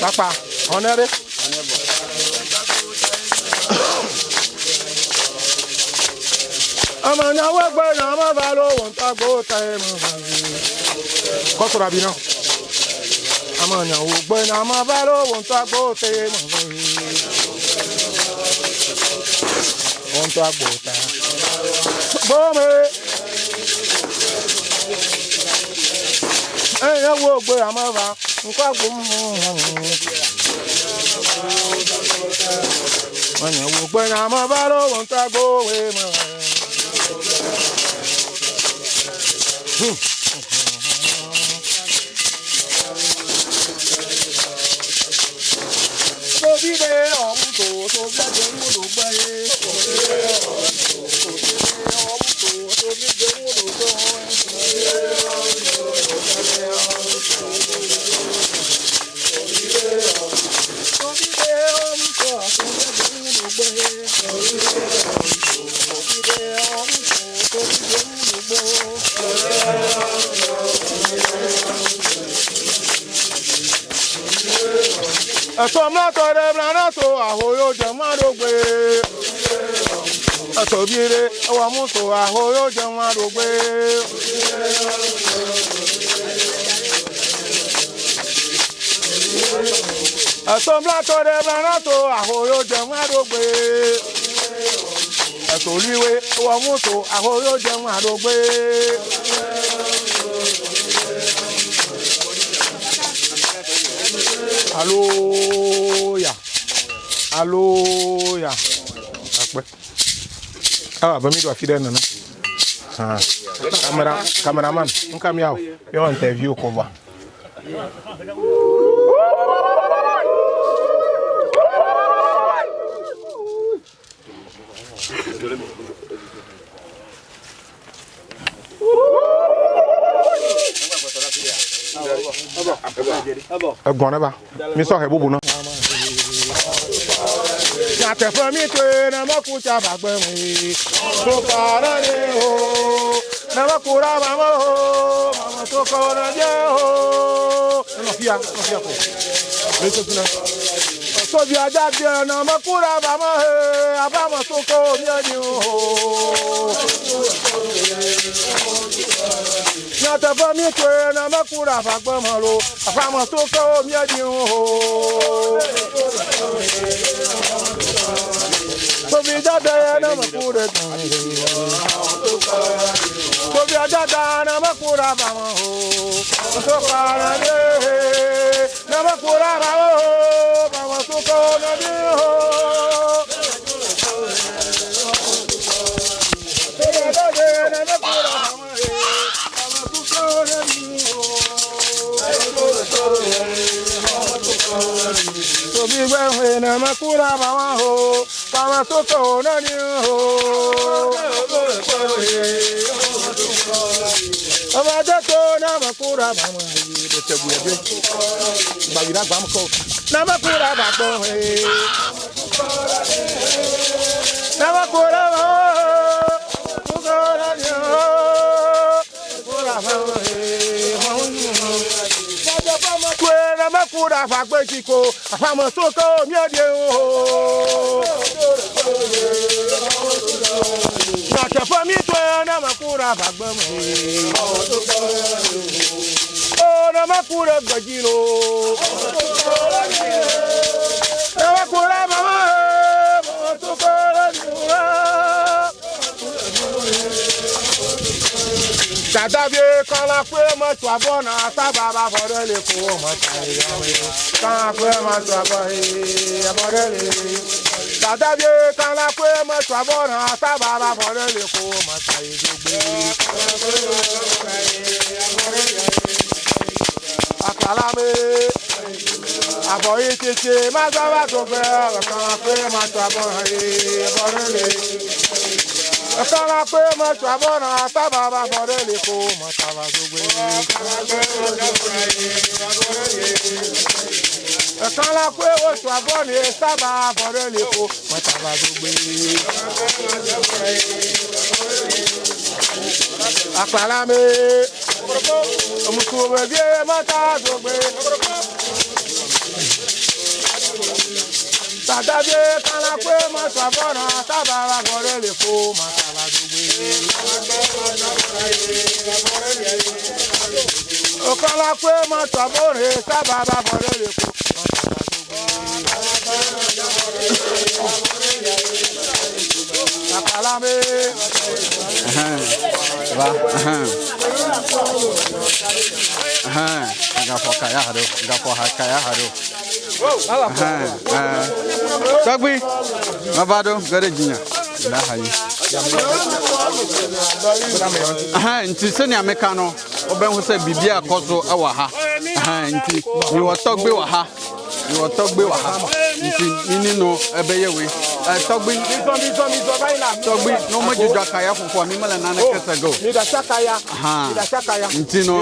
Papa, on est bon. Ọmọ náwó gbọ́dọ̀ ọmọ bá lówó ń tagbó ta ẹ mọ̀ bàbí. Kọ́sọ̀rọ̀ àbí náà. Ọmọ náwó gbọ́dọ̀ ọmọ bá lówó ń tagbó ta ẹ mọ̀ bàbí. Wọ́n ń tagbó ta. Bọ́ọ̀mù. enye wo ogbe amava nkwagbu onye wo ogbe na amavara owo ntago eu não Sobide ọ̀hún tó sobi ẹ̀jẹ̀ ń wúlò gbẹ́yé. Sobide ọ̀hún tó sobi ẹ̀jẹ̀ ń wúlò gbẹ́yé. ẹ̀tọ́ mọ́tọ̀rẹ́ mìírànàtò àhóyójẹ márùgbé ẹ̀tọ́ bíire ẹwà mọ́tò àhóyójẹ márùgbé. ẹ̀tọ́ mọ́tọ̀rẹ́ mìírànàtò àhóyójẹ márùgbé ẹ̀tọ́ olúwe ẹwà mọ́tò àhóyójẹ márùgbé. Hello hallelujah akpẹ awa bami do afi dẹ nana hàn kamera kameraman nka mi awo yẹ wọn interview kọ bọ. ẹgbọn ne ba mi sọ ẹ bubu náà na performite na makuta bagbemi to para ne ho na makura mama ho mama to kora je ho no fia no fia ko le to tuna so bi ada bi na makura mama he abama to ko mi ani ho na teƒe mi toe ne meku ɖe aƒagbeme lo aƒame to kewo miedi ŋu Tobi dada ya ne meku ɖe tɔme Tobi dada ne meku ɖe aƒame o. To ka ne de ne meku ɖe aƒame o. Aƒame to bigwe na makura bawa ho bawa soko na ni ho bawa soko na makura bawa yi de tebu ebe ba wi na gba mko na makura ba gbo he na makura na maku da fa gbe ti ko afa mo so ko o na te fa mi to na maku da fa gbe mo o na maku da gbe ji lo na maku mama Adabe kala kwe mọ̀tò abọ́nà sábàbà bọ̀dọ̀ lè kó mọ̀tò ìyàwó. Kala kwe mọ̀tò abọ́nà bọ̀dọ̀ lè Adabe kala kwe mọ̀tò abọ́nà sábàbà bọ̀dọ̀ lè kó mọ̀tò ìdógbé. Akalame àbọ̀yé tètè má sábà tó fẹ́ ọ̀kan kwe mọ̀tò abọ́nà bọ̀dọ̀ lè. Ọ̀sára pé mo ṣàbọ̀nà sábà bá fọ́dé lè kó mọ̀ sábà tó gbé. Ọ̀sára pé mo ṣàbọ̀nà sábà fọ́dé lè kó mọ̀ sábà tó gbé. Àpàlámé, òmùkùnmọ̀ bí ẹ sàdábé kala pé mọ́tò àbọ̀nà sábà wà kọ́rẹ́ lè fo màtà wà gbogbo. kala pé mọ́tò àbọ̀nà sábà wà kọ́rẹ́ lè fo màtà wà gbogbo. Tagbi, Mabado, Garejinha. Lá aí. Aha, nti sɛnea meka no wobɛhu sɛ biribia kɔ so ɛwɔ ha nti mewɔ tɔgbe wɔ ha ìwọ tọgbẹ wà ha nti nínú ẹbẹ yẹwe ẹ tọgbẹ. mitọn mitọn mitọn báyìí la. tọgbẹ n'o ma jujọ akaya funfun mi ma la nana kẹsẹ go. nidasa kaya nidasa kaya. nti nọ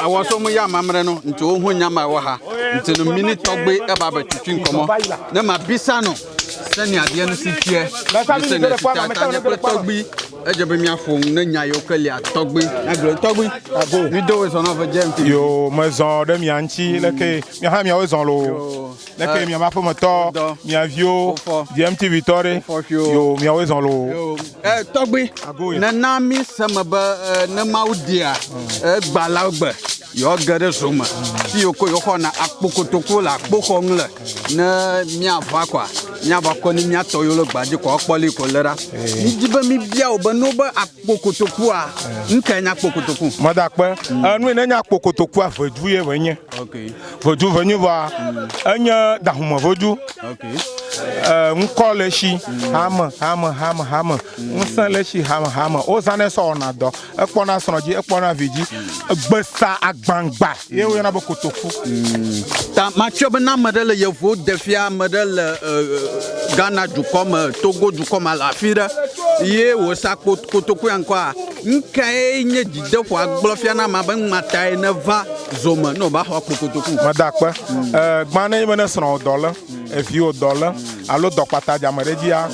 awọ so mu yà mamrẹ nọ nti o hun nyama wọ ha nti nọ mini tọgbẹ ẹ b'a bẹ tutu nkọmọ ne ma bisa nọ sani adiẹ ni si tiẹ ne sani si tiẹ a ta ne kple tọgbẹ edze be míaƒo ŋu ne nya yiwo ke lia tɔgbi agblɔ tɔgbi ago mi do wezɔ na ɔvɛ dze ŋuti. yoo mezɔ ɖe mia ŋuti leke mia hã miawo zɔ loo leke miamaƒemetɔ miaviwo dmtv tɔ ɖe yo miawoe zɔ loo. na na mi seme be eh, na mawo dia mm. egba eh, la gbe yewo ge ɖe zo me fi mm. yiwo ko yewo xɔna akpokotoku le akpoxɔ ŋu le ne miava kɔa Ni kɔ ne miatɔ yiwo le gbadzi kɔ ko le ɖa eh. midi mi bia wo be no be akpokotokua nuka nya akpokotoku. mɔda kpe mm. enu yi ne nya akpokotokua vedu ye venye vedu venye va enye dahumevodu ŋkɔ le si hame hame hame hame ŋusẽ le si hame hame wozãnɛ sɔwɔna dɔ ekpɔna srɔ̃ dzi ekpɔna vi dzi gbesa agbangba ye woyɔna be kotoku ta matsyɔ bena ame ɖe le yevuwo de fia ame ɖe le ghana dukɔ me togo dukɔ me le afi ɖe ye wòsa kotoku ya ŋkɔa nkae nye dzideƒo agblɔfia na ma be ŋmatae ne va zome ne wòba xɔ kotoku. mada akpɛ gbã ne yi be sɔrɔ dólar eviwo dɔ lɛ alo dɔkpata dzame ɖe dzia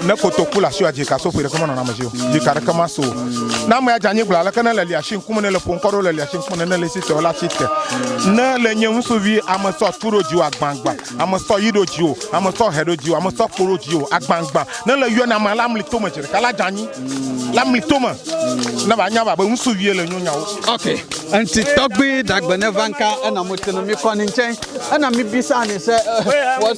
ne kotoku le asiwòa dzika soƒe ɖeke menɔna ame dzi o dzika ɖeke ma so o ne ame ya dze anyigba aleke ne le liasi ŋkume ne le ƒo ŋkɔ ɖo le liasi ŋkume ne ne le sitɛ o la sitɛ ne le nye ŋutsuvi ame sɔ tu ɖo dzi o agbagba ame sɔ yi ɖo dzi o ame sɔ hɛ ɖo dzi o ame sɔ kpo ɖo dzi o agbagba ne le yɔna ame la mli tome dzi ɖeka la dze anyi la mli tome ne ba nya ba be ŋutsuvie le nyonya wo. ok ŋuti tɔgbi dagbe ne va nka ena mo tenu mi kɔ ni ntɛ ena mi bisa ni sɛ eh, wɔ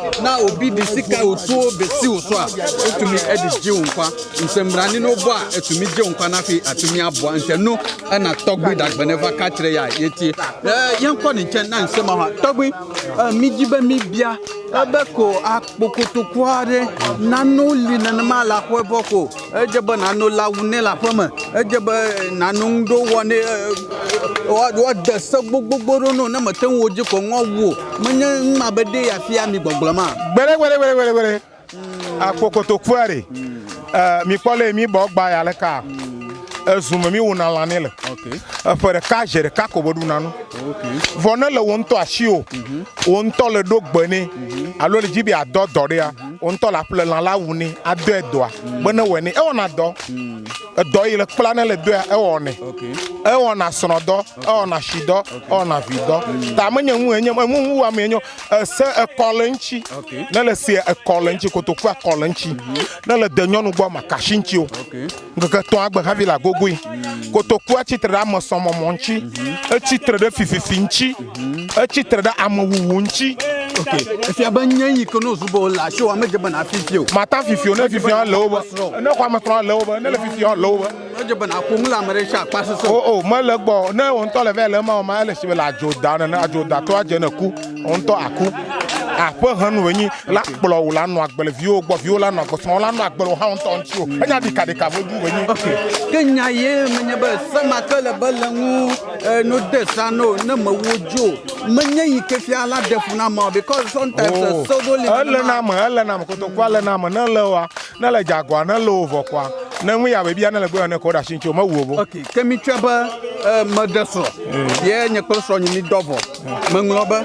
na obi de sika otuo besiw so a otumi de gye wo nkwa nsɛmmrane no bɔ a atumi gye wo nkwa no afei atumi aboa ntɛno ɛna tɔgbi dagbanɛfa ka kyerɛ yɛ a yɛtie yɛnkɔ ne nkyɛn na nsɛm ahɔ a tɔgbi megyi bɛ me bia ɛbɛkɔ akpokotoko aɖe nano li nenema le aƒe bɔ ko edze be nano la wu ne le aƒe me edze be nano ŋu ɖewo wɔ ne woade se gbogbogbo no na mete ŋu wo dzi ko ŋɔ wu o menye ŋu ma be ɖe afia mi gbɔgblɔm ma gbere gbere gbere gbere gbere akokoto kwari mi kpɔle mi bɔ gba yalɛ Mm ezume mi wuna lã ne le eƒe ɖeka ze ɖeka ko be ɖuna nu vɔ ne le wo ŋutɔ asi o mhm. wo ŋutɔ le ɖo gbe ne mhm. alo le dzi be adɔ dɔ ɖea mhm. wo ŋutɔ le aƒle lã la wu ne adɔe dɔa be ne wɔe ne ewɔna dɔ edɔ yi le kpla ne le doa ewɔnɛ ewɔna srɔ̃dɔ ewɔna sidɔ ewɔna vidɔ ta menye nu enye enu nu wɔame enye ese ekɔ le ŋtsi ne le se ekɔ le ŋtsi kotoku akɔ le ŋtsi ne le de nyɔnu gbɔ makasi ŋtsi o ŋkeke tɔ̃ agbe hafi le ago gogoe kotoku etsitre ɖe amesɔmɔmɔ ŋtsi etsitre mhm. ɖe fififi ŋtsi etsitre mhm. ɖe amewuwu ŋtsi efia be nye yi ke no zubo le asi wa medze bena fifi o mata fifi o ne fifi hã le wo be ne xɔ ametrɔ le wo be ne le fifi hã oh, oh, le wo be medze bena ƒo ŋu le ame ɖe si akpa sese o o mele gbɔ ne wo ŋutɔ le vɛ le ema o ma ele si be le adzodane ne adzodatoa dze ne ku wo ŋutɔ aku aƒehe nu wonyi la kplɔ wò la nɔ agble viwo gbɔ viwo la nɔ agbɔsɔn la nɔ agble hã ŋutɔ ŋuti o enya ɖeka ɖeka vo du wonyi. ke nya ye menye be semake le be le ŋu eh, no de sa no ne me wo dzo menye yi ke fia la de fu na ma because sometimes oh, sodo le. ele na me ele na me kotoku ele na me ne le wa ne le dzagoa ne le wo vɔ ne ŋu ya bebia ne le gbɔ ne kɔ ɖe asi ŋuti o me wu o bo. ok ke mi tsɛ be eh, me de srɔ̀ eh. ye nye kple srɔ̀ nyi mi dɔ vɔ meŋlɔ be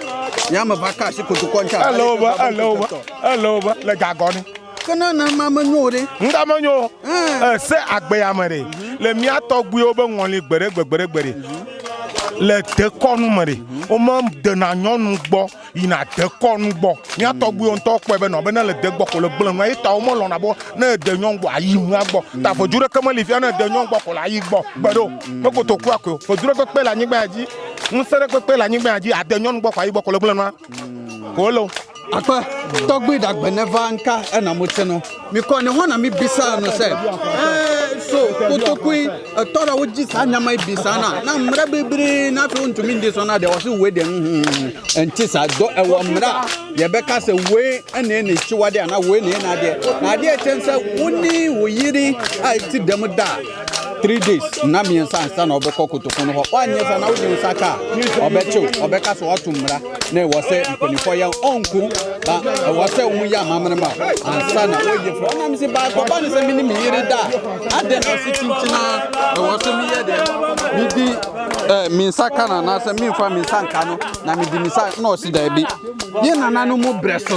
ya va ka asi kotokua ŋuti alo ba alo ba alo ba le gagɔ ni. kena na ma me nyo ɖe. ŋdɔ me nyo. Eh. Eh, se agbeyame ɖe mhm. le mía tɔgbuiwo be ŋɔli gbeɖegbe gbeɖegbe ɖe le dekɔnu me ɖe wo me dena ina gbɔ yina dekɔnu gbɔ mía tɔgbuiwo ŋutɔ kpɔe be nɔ be ne le de mhm. gbɔ ko le gblẽ nua ye ta wo melɔna bɔ ne de nyɔnu gbɔ ayi nua gbɔ ta ƒodu mhm. ɖeke meli fia ne de nyɔnu gbɔ ko le ayi gbɔ gbe ɖo me koto kua koe ƒodu ɖe kpekpe le anyigba ya dzi ŋusẽ ɖe kpekpe le anyigba ya dzi ade nyɔnu gbɔ ko ayi gbɔ ko le gblẽ nua kolo akpɛ tɔgbi dagbɛ nɛva nka ɛna mo tse no mikɔ ne hɔn na mi bisa no se. ɛɛ so kotokui ɛtɔ la wo dzi saa nyama yi bisa na na mmerɛ bebree n'afi wo ntumi ndi sɔn na deɛ wɔsi woe deɛ nhun ɛnti sa dɔ ɛwɔ mmerɛ yɛbɛ ka sɛ woe ɛna ɛna etsi wa deɛ ana woe na ɛna adeɛ na adeɛ kyɛn sɛ wo ni wo yiri a eti dɛm da three days na mmiɛnsa ansa na ɔbɛkɔ kotoko no hɔ woanyɛ na wogye nsa ka a ɔbɛkyew ɔbɛka sɛ mmara na ɛwɔ sɛ mpanimfoɔ yɛ ɔnko ba ɛwɔ sɛ ansa na ɔnam se ne sɛ mene na ɔse ɛwɔ sɛ meyɛ medi ka nka na mede na ɔse daabi brɛ so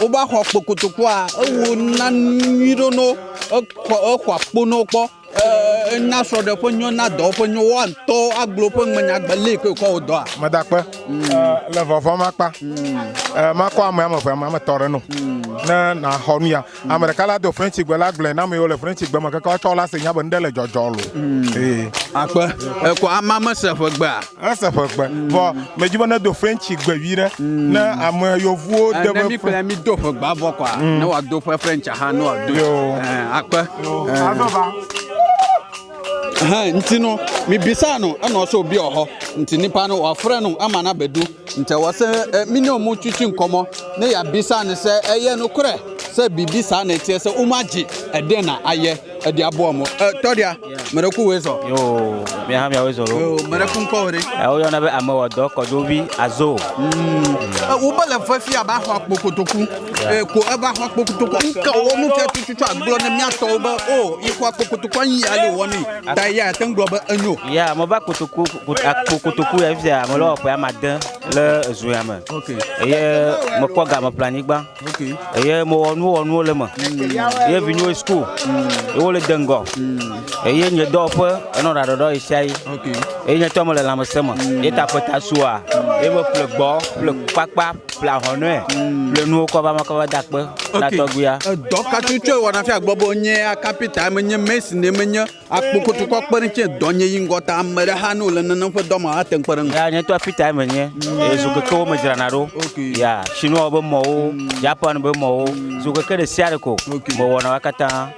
wobe axɔ kpokotokua ewu na nyui no exɔ akpo no kpɔ. Eh, na srɔ̀ɖe ƒe nyɔ na dɔ ƒe nyɔ woantɔ agblo ƒe ŋmenyagbe le ke wòkɔ wò dɔa. medakpe le vɔvɔm akpa makɔ ame ame eve ame etɔ̃ ɖe no ne xɔ nu ya ame ɖeka la do frɛntsi gbe la na ame yiwo le frɛntsi gbe me keke la se nya be nu ɖe le dzɔdzɔ lo. ekɔ ama ese ƒe gbe vɔ be ne gbe vi ɖe ne ame yevuwo de do ƒe ha nti no mebisa no ɛna ɔsɛ obi ɔhɔ nti nipa no wafrɛ no ama na bedu nti ɛwɔ sɛ me ne ɔmo twitwi nkɔmmɔ ne yɛabisa no sɛ ɛyɛ nokorɛ sɛ bibi saa na ɛteɛ sɛ womagye ɛdɛn na ayɛ ɛdi aboa mo ɛ eh, tɔdia mɛrɛku wo zɔ. yoo mi hami awo zɔrɔ. yoo mɛrɛku nkɔ eh, o de. ɛ o yɔna bɛ amewɔ dɔ kɔdɔ bi azo. wo hmm. eh, bɛ le fɛ fi a b'a fɔ akpo kotoku ɛ ko e b'a fɔ akpo kotoku nka wo mu fɛ tututu agblɔ ne miatɔwo bɛ o i ko akpo kotoku anyi ale wɔ mi ta ya te ŋgblɔ bɛ enyo. ya mo ba kotoku akpo kotoku ya fi a mo lɔ ɔkpɛ ama dɛ le zuya me. eye mo kpɔ game planigba. eye mo wɔ nuwɔnuwo le me. ye vi nyo sukuu le de ŋgɔ hmm. eye nye dɔwɔƒe enɔ ɖaɖɔɖɔ yi sia yi eye nye tɔ me le lãmesẽ me hmm. ye ta ƒe ta sua hmm. ye me ƒle gbɔ ƒle kpakpa ƒle ahɔnɔɛ ƒle nuwo kɔ va ma kɔ va da kpe na tɔgbuia. dɔ katsutsɔ wɔna fia gbɔ bo nye akapita menye mesi ne menye akpokotukɔ kpeɖeŋtsi dɔ nye yi ŋgɔ ta ame ɖe hã ne wòle nenem ƒe dɔ ma ate ŋu kpe ɖe ŋu. ya nye tɔ apita me nye mm. zokeke wo me dzrana ɖo ya sinuawo be mɔwo japan be mɔwo mm. zokeke ɖe sia ɖe ko me wɔna wa katã.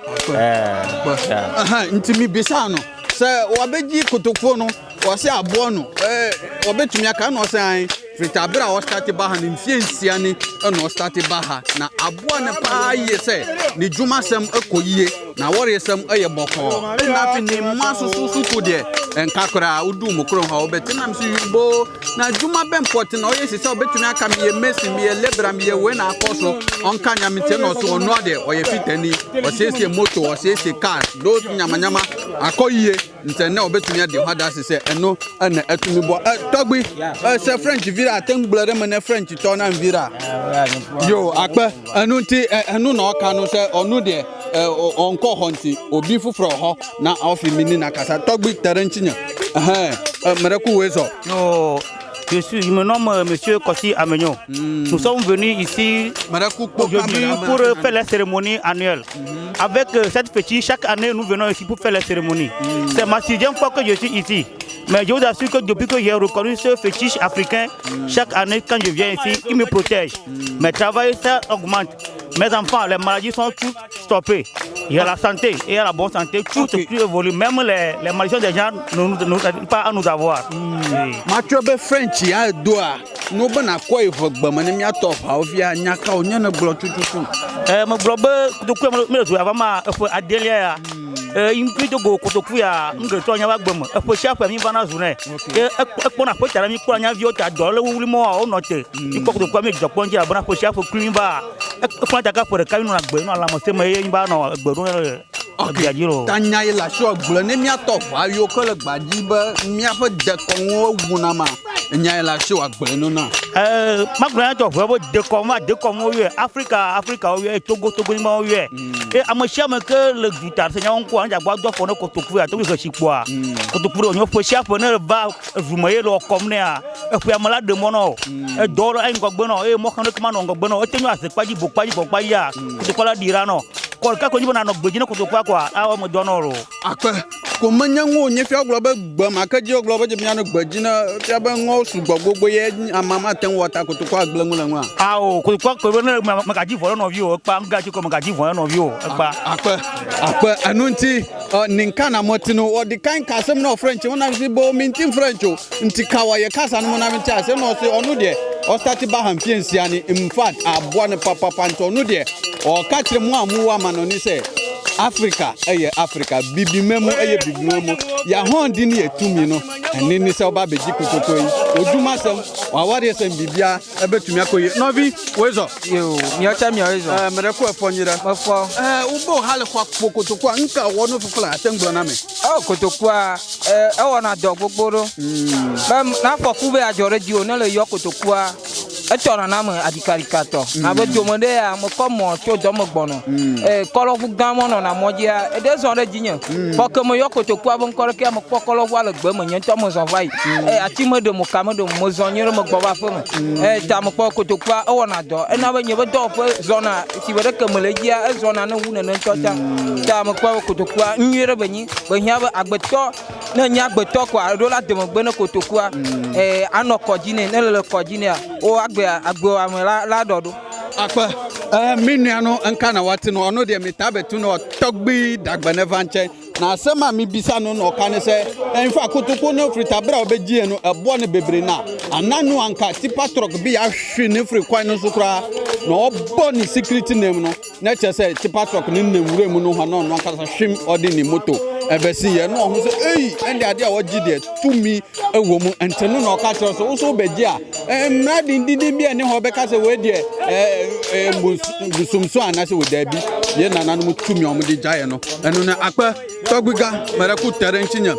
nti eh, mi bisa nɔ sɛ wabedzi kotokuo no wɔsi aboɔ no eh, wɔbɛtumi aka nɔ sɛ anyi. fita abere a ɔstate ba ha ne mfie nsia ne ɛna ɔstate baha na aboa ne paa yie sɛ ne dwuma sɛm ɛkɔ yie na wɔre sɛm ɛyɛ bɔkɔɔ ɛna afi ne mma soso so ko deɛ ɛnka koraa wodu mu kurom ha wobɛte nam so yibo na dwuma bɛmpɔte na ɔyɛ si sɛ wobɛtumi aka meyɛ mesin meyɛ lebra meyɛ wei na akɔ so ɔnka nyameteɛ na ɔso ɔnoa deɛ ɔyɛ fitani ɔsiesie moto ɔsiesie car do nyamanyama akɔ yie ntɛ nɛ wobɛtumi ade hɔ ada sɛ ɛno ɛna ɛtumi bɔ tɔgbi sɛ french vi vira ate ŋu gblɔ ɖe me ne french tɔ na vira yo akpɛ enu ti e, enu nɔ ɔka nu sɛ ɔnu deɛ e, ɔnkɔ xɔ ŋti obi foforɔ xɔ na ɔfi mi ni na kasa tɔgbi te ɖe ŋtsi nye ɛhɛn meɖe ku woe zɔ. Je, suis, je me nomme M. Euh, Monsieur Kossi Amegno. Hmm. Nous sommes venus ici aujourd'hui pour faire la cérémonie annuelle. Hmm. Avec euh, cette fétiche, chaque année, nous venons ici pour faire la cérémonie. Hmm. C'est ma sixième fois que je suis ici. Mais je vous assure que depuis que j'ai reconnu ce fétiche africain, chaque année quand je viens ici, il me protège. Mes travail, ça augmente. Mes enfants, les maladies sont toutes stoppées. Il y a la santé, il y a la bonne santé, tout okay. tout évolué. Même les, les maladies des gens ne pas à nous avoir. Mathieu be French ya doa. No bana ko e fogba mane mi atop ha ofia nyaka o nyane blo tututu. Eh mo blo be to ko mi to ava ma e fo adelia ya. Eh impi to go ko de ku ya nge to nya wa gbemo. E fo shafa mi bana zu ne. E e ko na fo tara mi ko nya vi o ta do le wuli mo o no te. Ipo ko to ko mi jopo nje abana fo eƒe adzaka ƒe ɖeka mi nɔna gbe nɔ lãmeseme ye mi va nɔ gbe ɖom gbea dzi lo. tanya ye le asi ɔgblɔ ne miatɔ ʋa yiwo ke le gbadzi be miaƒe dekɔnuwo wunama nya la shi wa gbe no na eh magbra to fo bo de ko ma de ko mo ye africa africa o ye togo togo ni mo ye e amo shi amo ke le guitar se nya on ko anja gba do fo no ko to ku ya to ke shi po a ko to ku o nyo fo shi afo na ba vuma ye lo kom ne a e fu amo la de mo no e do ro ai ngo gbe no e mo kan ke ma no gbe no o te nyo ase paji bo paji bo paji ya ko ko la dira no ko ka ko ni bo na no gbe jina ko to ku akwa a mo do no ro akpe ko manya ngo nye fi aglo be gbe ma ke ji aglo be je mi na gbe jina fi be ngo amewo sugbɔ ye amama ma te ŋu wɔ ta kotoko agble ŋu le ŋua. awo kotoko akpe be ne magadzi vɔ ɖe nɔviwo ekpa nugadzi ko magadzi vɔ ɖe nɔviwo ekpa. akpɛ akpɛ enu ŋuti ninka na mɔtinu ɔdi kan ka asem na french mo na si bo mi nti french o nti ka wɔ ye kasa no mo na mi nti asem na ɔsi ɔnu deɛ ɔsati ba han fie nsia ni infact aboa ne papapa nti ɔnu deɛ ɔka kyerɛ mu a mu wɔ ama nɔni sɛ africa ɛyɛ africa bibimɛ mu ɛyɛ bibimɛ mu yahɔn di ni yɛ tumi no ɛni ni sɛ ɔba abɛgyi kotoko yi. odumasɛm wawadeɛ sɛ mbibia ɛbɛtumi akɔye nɔbi wezɔ miɔkyɛ miɔyezɔ mɛrɛ kɔ ɛfɔ nyerɛ ɛfɔ wobɔ hali kɔ akpo kotoku nka wɔ no fofola atɛ ngbɔ na me ɔ a ɛwɔ na dɔ gbogbo do hmm. bɛ n'afɔku bɛ adzɔre di o ne le yɔ na dome hmm. ɖe ya mɔ tso dɔme gbɔnɔ hmm. kɔlɔʋu gã eɖe zɔ ɖe kotokua be ŋkɔ ɖe me kɔlɔʋua le gbe me nye ŋutɔ va yi meɖo mezɔ nyi ɖe megbɔ va aƒe me eye ta mekpɔ kotokua ewɔna dɔ ena be nye be dɔwɔƒe zɔna si be ɖeke me le dzia ezɔna ne wu nene ŋutɔ ta ta mekpɔ kotokua nyui ɖe be nyi be hiã be agbetɔ ne nye agbetɔ ko aɖo la demegbe ne kotokua ee anɔ kɔdzi nɛ ne le le kɔdzi nɛa wo agbe agbewame la la ɖɔ ɖo akpɛ ɛɛ eh, mi nua no nka na wa ti no ɔno deɛ mi ta bɛ tu no tɔgbi dagbe ne va ntsɛ na asɛm a mebisa no na ɔka ne sɛ ɛmfa kotoko ne firitabere a wɔbɛgyie no ɛboɔ no bebree na ana no anka tipa trɔk bi ahwe ne firi kwan no so koraa na ɔbɔ ne security name no na kyerɛ sɛ tipa trɔk ne nam wura mu no hɔ na ɔno ankasa hwem ɔde ne moto ɛbɛsi yɛ na ɔho sɛ ei ɛnde adeɛ a wɔgye deɛ tumi ɛwɔ mu ɛnte no na ɔka kyerɛ sɛ wo wobɛgye a mmara dindindin bi ɛne hɔ bɛka sɛ wei deɛ ɛɛ busumso anaasɛ wɔ daabi yɛ nananom tumi a wɔde gyaeɛ no ɛno no akpɛ tɔgbiga mɛrɛko tɛre nkyi nyɛ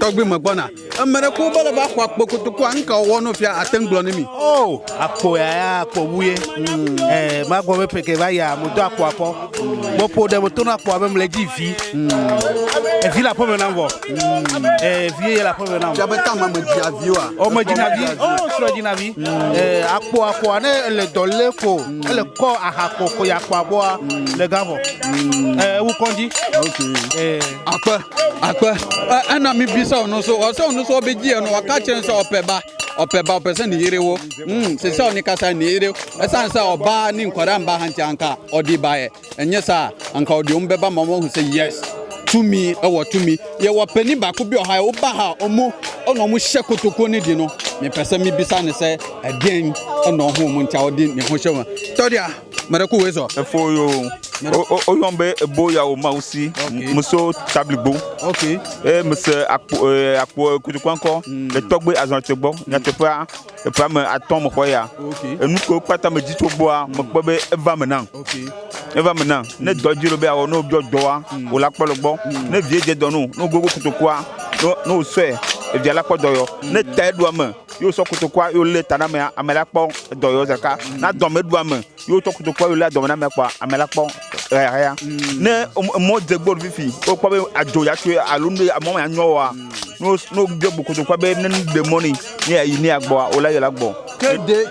tɔgbi me gbɔna ame ɖe ko be le va xɔ akpo kotokoa nu ka wɔwɔ no fia ate ŋu gblɔ ne mi. o akpo ya ya akpo wu ye ɛɛ hmm. ma gbɔ be peke va ya mo do akpoa kɔ hmm. mo ƒo ɖe mo to na akpoa be mo le dzi vi hmm. evi le aƒeme nam vɔ ɛɛ vi ye la aƒeme na fia be ta ma me dzia vi wa. o me dzina vi o srɔ̀ dzina vi ɛɛ akpoa koa ne le dɔ Le ko ele kɔ aha ko ko ya akpoa bɔa le gã vɔ ɛɛ wukɔndzi. akpɛ akpɛ ɛɛ ɛna mebisa wo no so ɔsɛ wo no so ɔbɛgyeɛ no ɔka kyerɛ sɛ ɔpɛ ba ɔpɛ ba ɔpɛ sɛ ne yere wo hmm, sɛ sɛ ɔne kasa ne yere ɛsiane sɛ ɔbaa ne nkwadaa mba ha nkyɛ anka ɔde baeɛ ɛnyɛ saa anka ɔde ɔm bɛba ma wɔhu sɛ yes tumi ɛwɔ tumi yɛwɔ pani baako bi ɔha woba ha ɔmo ɔna ɔmo hyɛ kotoko ne di no mepɛ sɛ mebisa ne sɛ ɛdeɛn ɛna ɔho mu nti a ɔde ne ho hyɛ mu tɔdea mɛrɛ ko wei sɔ. efo yo o yɔn bɛ boya o maw si muso tabligbo ee mise akpo ee akpo kutukɔnkɔ le hmm. tɔgbe azɔnɔtɔ gbɔ nyateƒea eƒea me atɔ me xɔ ya enu ko kpata me dzi tso gbɔa me kpɔ be eva me na eva me na ne dɔ dzi lo be awɔ n'o dɔ dɔa hmm. o la kpɔ le gbɔ hmm. ne vie dze dɔ no gogo gbogbo kutokua n'o sɔe evia la kpɔ dɔyɔ ne ta eɖoa me yóò sɔ kutokua yóò lé ta na amea amea la kpɔ dɔyɔ zaka na dɔme ɖoa me yóò tɔkutu kpɔ yóò lé adɔmina mɛ kpɔ amɛla kpɔ ɛyaya eh, eh, eh. mm. ne mɔ dze gbɔ fifi o kpɔ be adzo ya tso alo ne mɔ ma nyɔ wa mm. n'o gbɛ gbokoto kpɔ be ne de mɔni ne yà yi ne yà gbɔ o la yɛlɛ gbɔ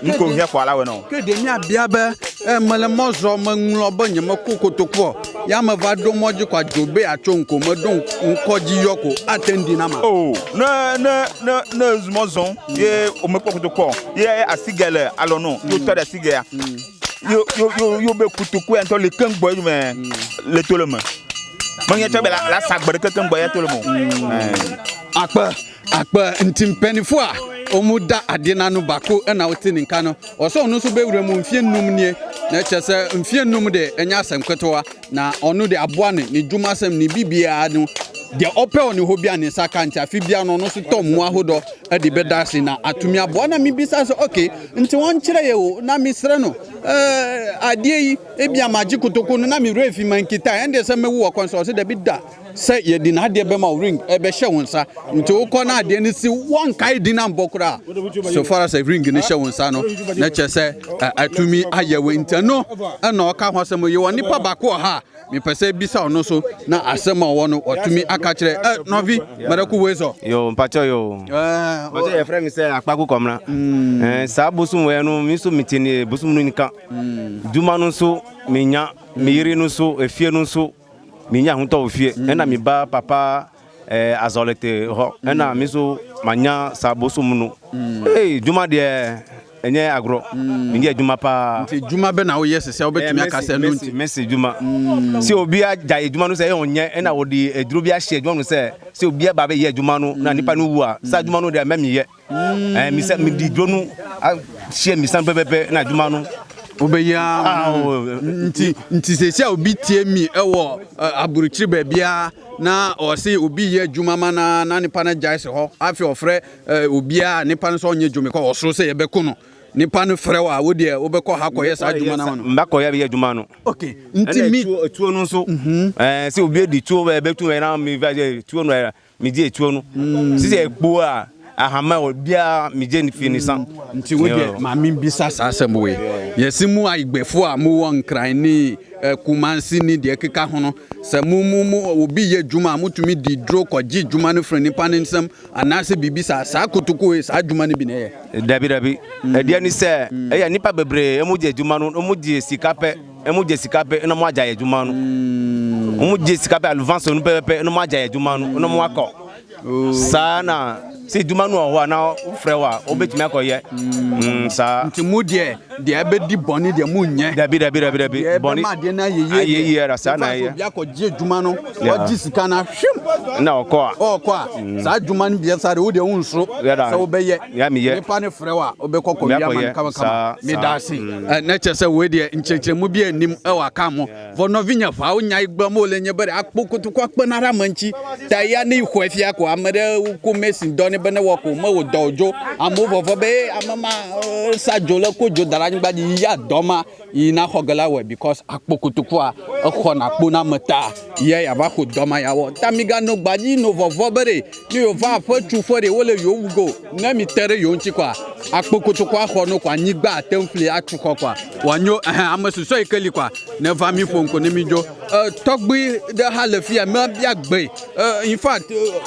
nuko hiɛ kɔ ala wɛ nɔ. kéde mi abia bɛ ɛ mɛlɛ mɔzɔ mɛŋlɔ bɛ nye me ko kotokpɔ ya me va ɖo mɔdzi kɔ adzo be atso nko me ɖo ŋkɔdzi yɔ ko ate ŋdi na ma. o oh, ne ne ne ne zumɔzɔn mm. ye o me kpɔ kotokpɔ ye asigɛ le alɔnu yóò tɔ ɖe asigɛ ya yo yo yo yo be kutuku en to le kan gbo yo me le to le mo nya to la la sagbere ke kan gbo ya mo akpa akpa ntimpanifo a Omuda adina ade na no bako na wote ne nka no ɔsɛ ɔno nso bɛwura mu mfie nnum nie na kyerɛ mfie nnum de ɛnyɛ asɛm ketewa na ɔno de aboa ne ne dwuma asɛm ne bibiaa no deɛ ɔpɛ wɔ ne hɔ bia ne nsa ka nti afe bia no ɔno nso tɔ de bɛda ase na atumi aboa na mebisa sɛ oke nti wɔnkyerɛ yɛ o na mesrɛ no adeɛ yi ebia magye kotoko no na ma nkita ɛndeɛ sɛ wɔ sɛ ɔsɛ da sɛ n'adeɛ bɛma ring ɛbɛhyɛ nsa nti wokɔ adeɛ no si di na mbɔ koraa so far as ring no hyɛ na sɛ atumi ayɛ wo nti no ɛna ɔka ho mi sɛ bisa ɔno so na asema a otumi no ɔtumi aka kyerɛ ɛ nɔvi mɛrɛko yo mpakyɛ yo mpakyɛ yɛfrɛ me sɛ akpako kɔmra mm. saa bosom wɛ no me nso mete ne bosom no nika mm. dwuma no nso menya me mm. yere no nso efie no nso menya ahotɔ wɔ fie ɛna me ba papa azolete hɔ ɛna me nso manya saa bosom no ei dwuma deɛ ɛnyɛ agro, meyɛ mm. adwuma paa nti dwuma bɛ na woyɛ sesɛ wobɛtumi eh, aka sɛ no nti mɛsi dwuma sɛ obia gya adwuma no sɛ ɛyɛ ɔnyɛ ɛna wɔde aduro bi ahyɛ adwuma no sɛ sɛ obia ba bɛyɛ adwuma no na mm. nipa no wu a saa adwuma mm. no deɛ mɛmeyɛ mesɛ eh, mede duro no hyɛ misa no pɛpɛpɛ na adwuma no wobɛyia ah, oh, oh. nti nti sɛsi a obi tie mi ɛwɔ aburukyiri baabiaa na ɔse obi yɛ adwuma ma na na nipa no gyae se hɔ afei ɔfrɛ obiaa nipa no sɛ ɔnyɛ dwome kɔ ɔsoro sɛ yɛbɛko no nipa no frɛ wa wo deɛ wobɛkɔ ha kɔyɛ saa adwuma no no mbakɔyɛ bɛyɛ adwuma no ok nti mi tuo no nso mhm. eh, sɛ obi eh, di tuo bɛtu na mevɛ tuo no megye mm. tuo no se ɛkpo a ahama obiara megye ne fie ne sa mm. nti wodeɛ maame bisa saa asɛm wei yɛsi mu ayigbɛfoɔ a mowɔ nkran ni kumansi ne deɛ keka ho no mu momumu obi yɛ juma a motumi di duro kɔgye dwuma no firi nnipa no nsɛm anaasɛ biribi saa saa kotoko e saa dwuma no bi na ɛyɛ dabi dabi mm. ɛdeɛ ne sɛ ɛyɛ bebre, bebree ɛmogye adwuma no ɔmogye sika pɛ ɛmogye sika pɛ na mo agya juma no ɔmogye mm. sika pɛ alvanso no pɛpɛpɛ na mo agya juma adwuma no oh. na mo sana sɛ dwuma no wɔ hɔ a na wofrɛ wo a wobɛtumi akɔyɛ mm. mm, saa nti mu deɛ deɛ ɛbɛdi bɔne deɛ monyɛ dabi dabi dabi dabi bɔne adeɛ no ayɛyɛyɛra saa na ɛyɛ bi akɔgye adwuma no wɔgye sika no ahwem na ɔkɔ a ɔkɔ a mm. saa adwuma no biɛ saa deɛ wodeɛ wo nso sɛ wobɛyɛ nipa ne frɛ wo a wobɛkɔ kɔwiama no kamakama meda ase na kyɛ sɛ wei deɛ nkyerɛkyerɛmu bi anim ɛwɔ aka mo vɔnɔvinya fa wonya igbama ole nye bɛre akpo kotoku akpɛnara ma nti ta ya ne ihɔ afia kɔ ame ɖe ko mesin dɔ be ne wɔ ko me wò dɔ dzo amewo vɔvɔ be ame ma eh, sa dzo le ko dzo da ɖe anyigba dzi ya dɔ ma yina xɔ ge la wɔe because akpo kotokua exɔna akpo na me ta ya yava xɔ dɔ ma ya wɔ ta mi ganɔ gbadzi no vɔvɔ be ɖe ne yewo va aƒe tu ƒe ɖe wole yewo wu go ne mi te ɖe yewo ŋuti kɔa akpo kotokua xɔ no kɔa anyigba ate ŋu fli atu xɔ kɔa wòanyo ɛhɛn ame susɔ yi ke li kɔa ne va mi ƒo ŋko ne mi dzo eh, tɔgbi ɖe hã le fi ya mebia gbe eh, in fact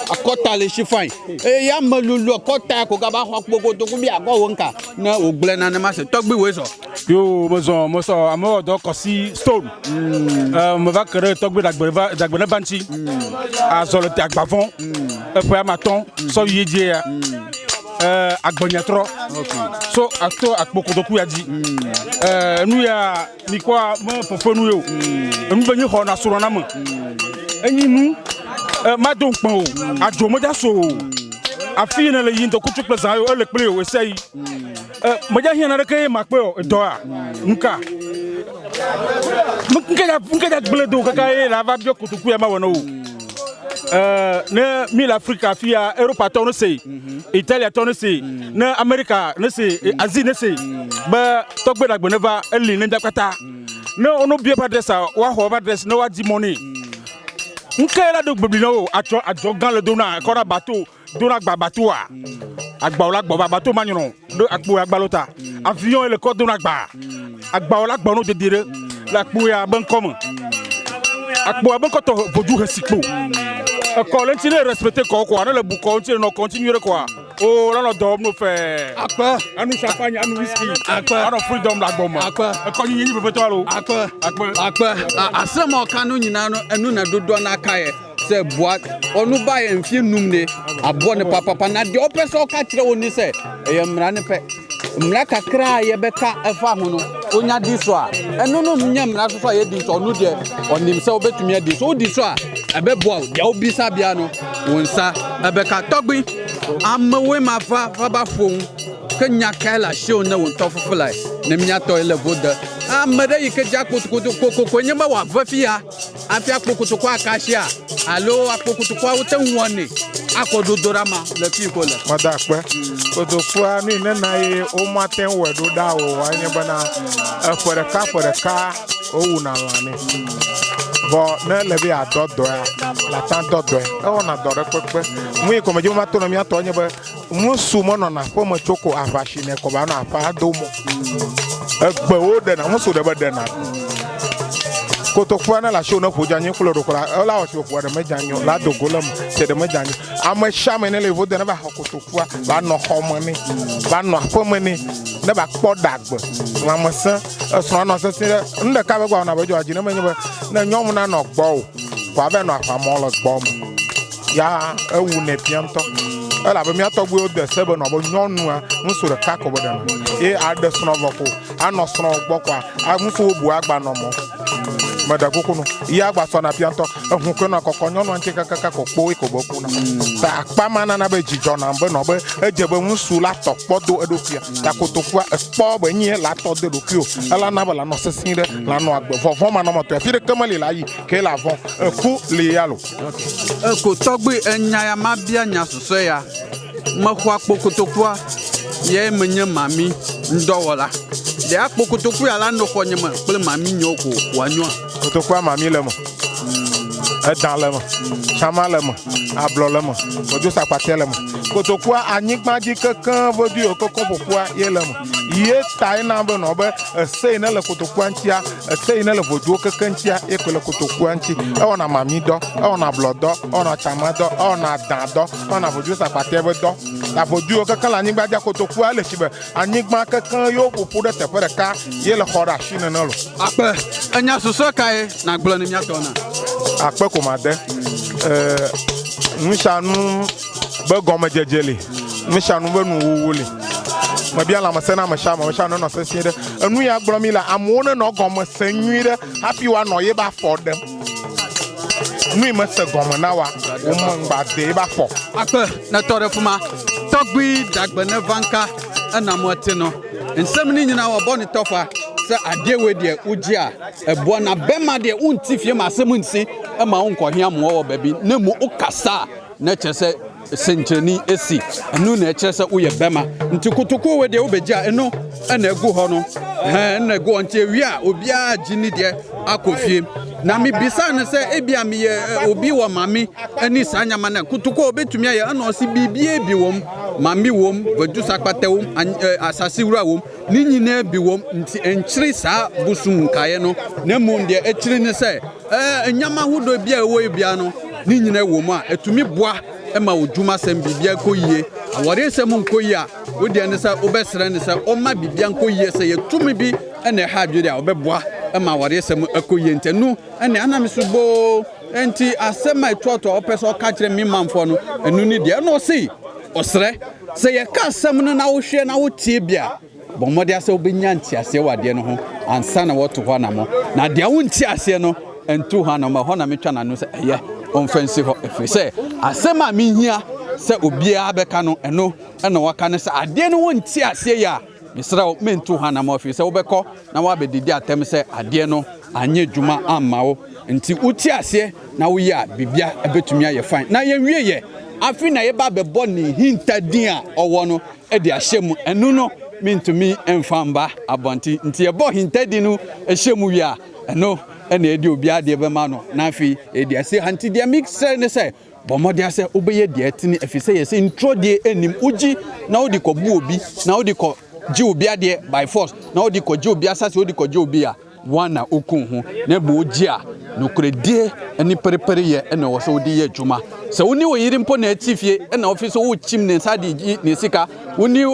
akɔta le si fain ɛ ame lulu kɔ ta ko gaba xɔ kpokpoto ko bi akɔ wo nka ne wògblẽ nanema se tɔgbi woe sɔ. yo mezɔn mezɔn amewo dɔ kɔsi stone meva mm. eh, ke ɖe tɔgbi dagbe ne bantsi mm. azɔ le te agbafɔ mm. eƒe amatɔ sɔyi ye dzie ya agbɔnyatrɔ so ato akpokotoku ya eh, dzi eh, enu ya mikɔa me fefenu ye o enu be nyi xɔna srɔ̃ na me enyi nu mado nkpɔ o adzo meda so o afi ne le yim to kutu kple zã yo ele kple yo ese yi eh, medza hiã naneke ye makpe o dɔa nuka nke dza gble do kaka ye la va biɔ kotoku ya ma wɔ na o eh, ne mi le afrika afi ya europa tɔ ne se italia tɔ ne se ne amerika ne se azi ne se be tɔgbe dagbe ne va eli ne da kpata ne wo no bie ba dresa woaxɔ ba dres ne woadi mɔ ne nkɛla do gbeblina o atsɔ adzɔgã le dona kɔna bato dona gba batoa agbawo la gbɔ ba bato ma nyɔnɔ do akpo ya gbalo ta avion ye le kɔ dona gba agbawo la gbɔ no dede ɖe le akpo ya be ŋkɔme akpo ya be ŋkɔtɔ vodu hesikpo ekɔ le ŋuti ne respecte kɔ kɔa ne le bu kɔ ŋuti ne nɔ kɔ o oh, lọ́nà dọ̀ mo fẹ́. akpẹ. anu champagne anu whisky. akpẹ. ọ̀rọ̀ freedom la gbọ́ a akpẹ. ẹkọ yin yin pẹpẹtọ lo. akpẹ. a akpẹ. asẹ́mọ̀ kanu nyina ẹnu na dodoɔ n'aka yɛ sɛ bua ɔno ba yɛ num ne aboɔ ne papapa na ɔpɛ sɛ ɔka kyerɛ wɔn ni sɛ ɛyɛ mmara ne pɛ mmara kakra a yɛbɛka ɛfa ho no onya di so no no amewoe ma va va va ƒo ŋu ke nya kae le asiwo ne wò ŋutɔ fufu lae ne miatɔ le vo de ame ɖe yi ke dzi akpokokoko nye be wòave fi ya hafi akpokotoko akasia alo akpokotoko wote ŋu wɔnɛ akɔ dodo ɖa ma le fi ko le. mɔdà kpɛ kotokoa nu yi nena ye wo mate wɔe ɖo ɖa o enye bena eƒe ɖeka ƒe ɖeka wowuna lã nɛ vɔ ne le be adɔ dɔa la ta dɔ dɔe ewɔna dɔ ɖe kpekpe nu yi kɔmedzi ma to na miatɔ nye be ŋusu menɔna aƒeme tso ko aʋasime kɔba nɔ aƒa do mɔ egbewo ɖena ŋusu ɖe be ɖena kotoku ne le asiwo ne ƒo dzanyi kplɔ ɖo ko la ƒoa ɖe me la dogo le me te ɖe me dzanyi ame sia me ne le yevu de ne xɔ va nɔ xɔme nɛ va nɔ aƒeme nɛ ne kpɔ lãmesẽ esrɔ̃ nɔ ɖe nu ɖeka be be dzɔ adzi ne menye be ne nyɔnu na nɔ gbɔ o nɔ le gbɔ me ya ewu elabe be nɔ be nyɔnua agba nɔ mɔ mada koko no ya gba so na pianto ehun ko na kokko nyonu anche kaka kaka kokpo e ko boku hmm. na ta pa mana na be jijo na e hmm. e be hmm. no be eje be nsu la to podo edopia ta ko to fu spo be nyi la to de ala na bala no sesin re la no agbe vovon ma no mo te fire kemali la yi ke la von e ku le yalo e ko togbe enya ya ma bia nya soso ya mexɔ akpokotokua ye menye mami ŋdɔwɔla ɖe akpɔ kotokua la nɔ xɔ nye me kple mami nyewo ko wòanyɔa. kotokua mami le me edã le me tsama le me ablɔ le me gbɔdzo sakpatɛ le me kotokua anyigba dzi kekeŋ vedu yiwo kɔkɔ ƒoƒua ye le me ye ta ye na be nɔ be ese yi ne le kotokua ŋutia ese yi ne le voduwo keke ŋutia ye koe le kotokua ŋuti ewɔna mami dɔ ewɔna blɔ dɔ ewɔna tsama dɔ ewɔna dã dɔ ewɔna vodu sakpatɛ be dɔ ta vodu yiwo keke le anyigba dzia kotokua ele si be anyigba kekeŋ yewo ƒoƒu ɖe teƒe ɖeka ye le xɔ ɖe asi nene lo. akpɛ enya susɔ kae na gblɔ ne miatɔ na. akpɛ ko ma de ɛɛ e, nusianu be gɔmedzedze li misa nu be nuwuwu li mebia lãmesẽ na amesã me mesa ne nɔ sesie ɖe enu ya gblɔm mi le amewo ne nɔ gɔmesẽ nyui ɖe hafi woanɔ ye be afɔ ɖem nu yi mese gɔme na wa wome ŋgba de ye be afɔ akpe ne tɔ ɖe fuma tɔgbui dagbe ne vanka enamɔ ti nɔ nsɛm ni nyina wɔ bɔ ne sɛ adeɛ wei deɛ wogyea ɛboa na bɛma deɛ wonti fie ma asɛm nsi ma wo nkɔhia mmoa wɔ baabi na mu wokasa a na kyerɛ sɛ senkyɛni esi, enu na ɛkyerɛ sɛ woyɛ bɛma nti kotokuowe de wobɛgye a ɛno ɛna ɛgu hɔ no ɛna ɛgu hɔ nti ɛwie a obiara gye ne deɛ akɔ fie na bisa no sɛ ebia meyɛ eh, obi wɔ mame ne saa nyama no kotokuo wobɛtumi ayɛ ɛna ɔse biribia bi wɔm mame wɔm vadusa kpata wɔm eh, asase wura wɔm ne nyinaa bi wɔm nti ɛnkyere saa bosom nkaeɛ no na mmom deɛ ɛkyere ne sɛ ɛɛ nyama ahodoɔ bi a ɛwɔ yi bia no ne eh, nyinaa wɔ a ɛtumi boa ma wo dwuma sɛm biribia kɔ yie awɔre nsɛm nkɔ yie a wodeɛ ne sɛ wobɛsrɛ ne sɛ ɔma biribia nkɔ yie sɛ yɛtumi bi ɛna ɛha adwene a wɔbɛboa ma awɔre nsɛm akɔ yie ntɛ no ɛne anam so boo nti asɛm a ɛtoɔtoɔ a sɛ ɔka kyerɛ me mamfoɔ no ɛno ne deɛ ɛna ɔsei ɔsrɛ sɛ yɛka asɛm no na wohwɛ na wotie bi a bɔmmɔde asɛ wobɛnya nteaseɛ wɔ adeɛ no ho ansa na wɔto hɔ anamɔ na deɛ wonte aseɛ no ntu ha na ɔhɔ na metwa na sɛ ɛyɛ ɔmfa nsi hɔ ɛfiri sɛ asɛm a mehia sɛ obiara bɛka no ɛno ɛna waka no sɛ adeɛ no wɔnti aseɛ yɛ a mesrɛ wo mentu ha na ma ɔfiri sɛ wobɛkɔ na woabɛdidi atɛm sɛ adeɛ no anyɛ adwuma amma wo nti wote aseɛ na woyɛ a biribia ɛbɛtumi ayɛ fan na yɛnwie yɛ afi na yɛba bɛbɔ ne hinta din a ɔwɔ no de ahyɛ mu ɛno no mentumi mfa mba abɔnten nti yɛbɔ hinta din no ɛhyɛ mu wie a ɛno ɛna ɛde obi adeɛ bɛma no na afei ɛsɛ hanti deɛ mixɛ ne sɛ bɔmmɔde asɛ wobɛyɛ deɛ ɛtene ɛfiri sɛ yɛsɛ nturo deɛ ɛnim wogyi na wode kɔbu obi na wode kɔ gye obi adeɛ by force na wode kɔgye obi asase wode kɔgye obi a wọn na okun ho na ebe ogye a nokoredie ne pɛrɛpɛrɛyɛ ɛna ɛwɔ sɛ wode yɛ adwuma sɛ wo ne wɔyere mpo na ati sika wo ne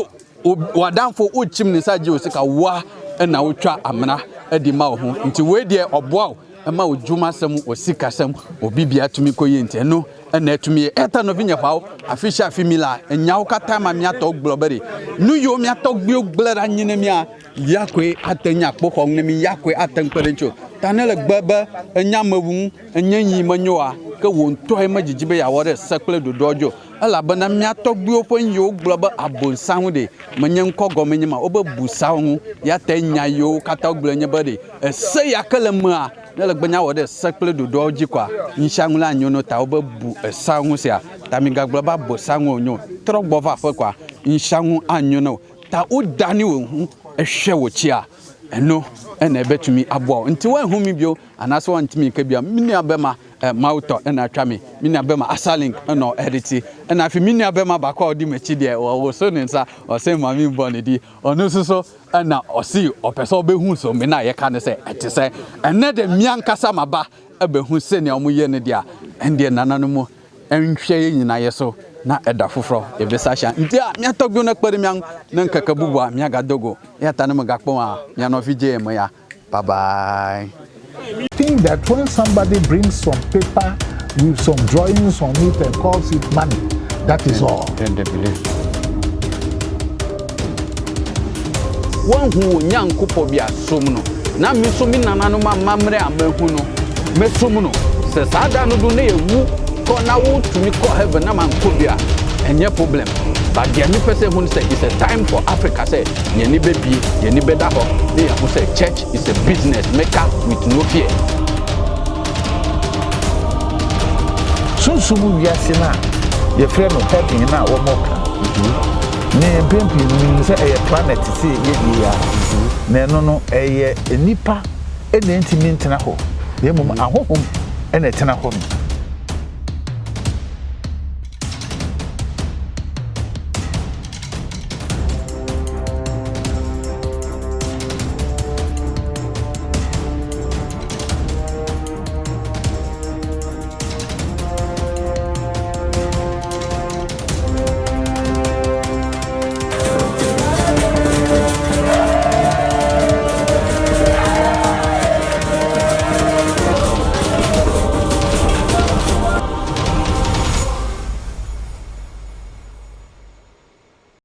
wadamfo wokyim ne sika woa ɛna wotwa amena ɛde ma wo ho nti wei deɛ ɔboa wo ɛma wo dwuma sɛm wɔ sika sɛm obi bia tumi kɔyɛ nti ɛno ɛna atumi yɛ ɛta no bi nyɛ hwawo afi afi mi la ɛnya wo kata ma mi gblɔ bɛ de nu yi wo mi atɔ gbi wo gblɛ ɖa nyi mia yakoe ate nya kpɔ xɔ ne mi yakoe ate ŋkpe ɖe ŋtso ta ne le gbe be enya me wu ŋu enye yi ke wò ŋutɔ ye me dzidzi be yeawɔ ɖe se kple ɖoɖoa dzo elabena mía tɔgbuiwo ƒe yiwo gblɔ be abonsaŋu ɖe menye ŋkɔ gɔme nye ma wobe busawo ŋu ya ta nya yiwo katã wogblɔ nye be ɖe ese ya ke le mea ne le gbenya wɔ ɖe se kple ɖoɖoawo dzi kɔa nyisaŋu la nyo no ta wobe bu esaŋu sia ta mi gagblɔ be abosaŋu wonyo trɔ va aƒe kɔa nyisaŋu anyo no ta wodani wò ŋu ehwɛ wò ɛno ɛna ɛbɛtumi aboa wo nti woanhu me bio anaasɛ woantumi nka bia me nua bɛma eh, mautɔ ɛna atwa me me nua bɛma asalink ɛna ɔɛde ti ɛna afei me nua bɛma baako a ɔde m'akyi deɛ wɔwoso ne nsa ɔsɛ maame bɔ ne di ɔno nso so ɛna ɔsi ɔpɛ sɛ ɔbɛhu so me na yɛka ne sɛ ɛte sɛ ɛnɛ de mmea nkasa maba ɛbɛhu sɛnea ɔmo yɛ no deɛ a ɛndeɛ nananom ɛnhwɛ yɛ nyinaa yɛ so na ɛda foforɔ yɛbɛsa hyɛ nti a miatɔ gbio no kpɛre ne nkɛkɛ bubu a miagado go yɛata ne megakpɔm a mianɔfi gye mu ya babae think that when somebody brings some paper with some drawings on it and calls it money that is all then they believe woahu onyankopɔ bi asom no na me so me nananom amammerɛ amahu no mɛsom no sɛ saa da no do na yɛwu kɔ na wotumi kɔ heaven na mankɔ bi a ɛnyɛ problem but the only person who said it's a time for africa sɛ yɛni baby, yɛni bɛda hɔ ne yɛho sɛ church is a business maker with no fear sunsum wiase no a yɛfrɛ no heaven no a wɔmɔka ne mpempem nim sɛ ɛyɛ planet sɛ yɛdie a na ɛno no ɛyɛ nnipa ɛna ɛntimi ntena hɔ na mmom ahohom ɛna ɛtena hɔ no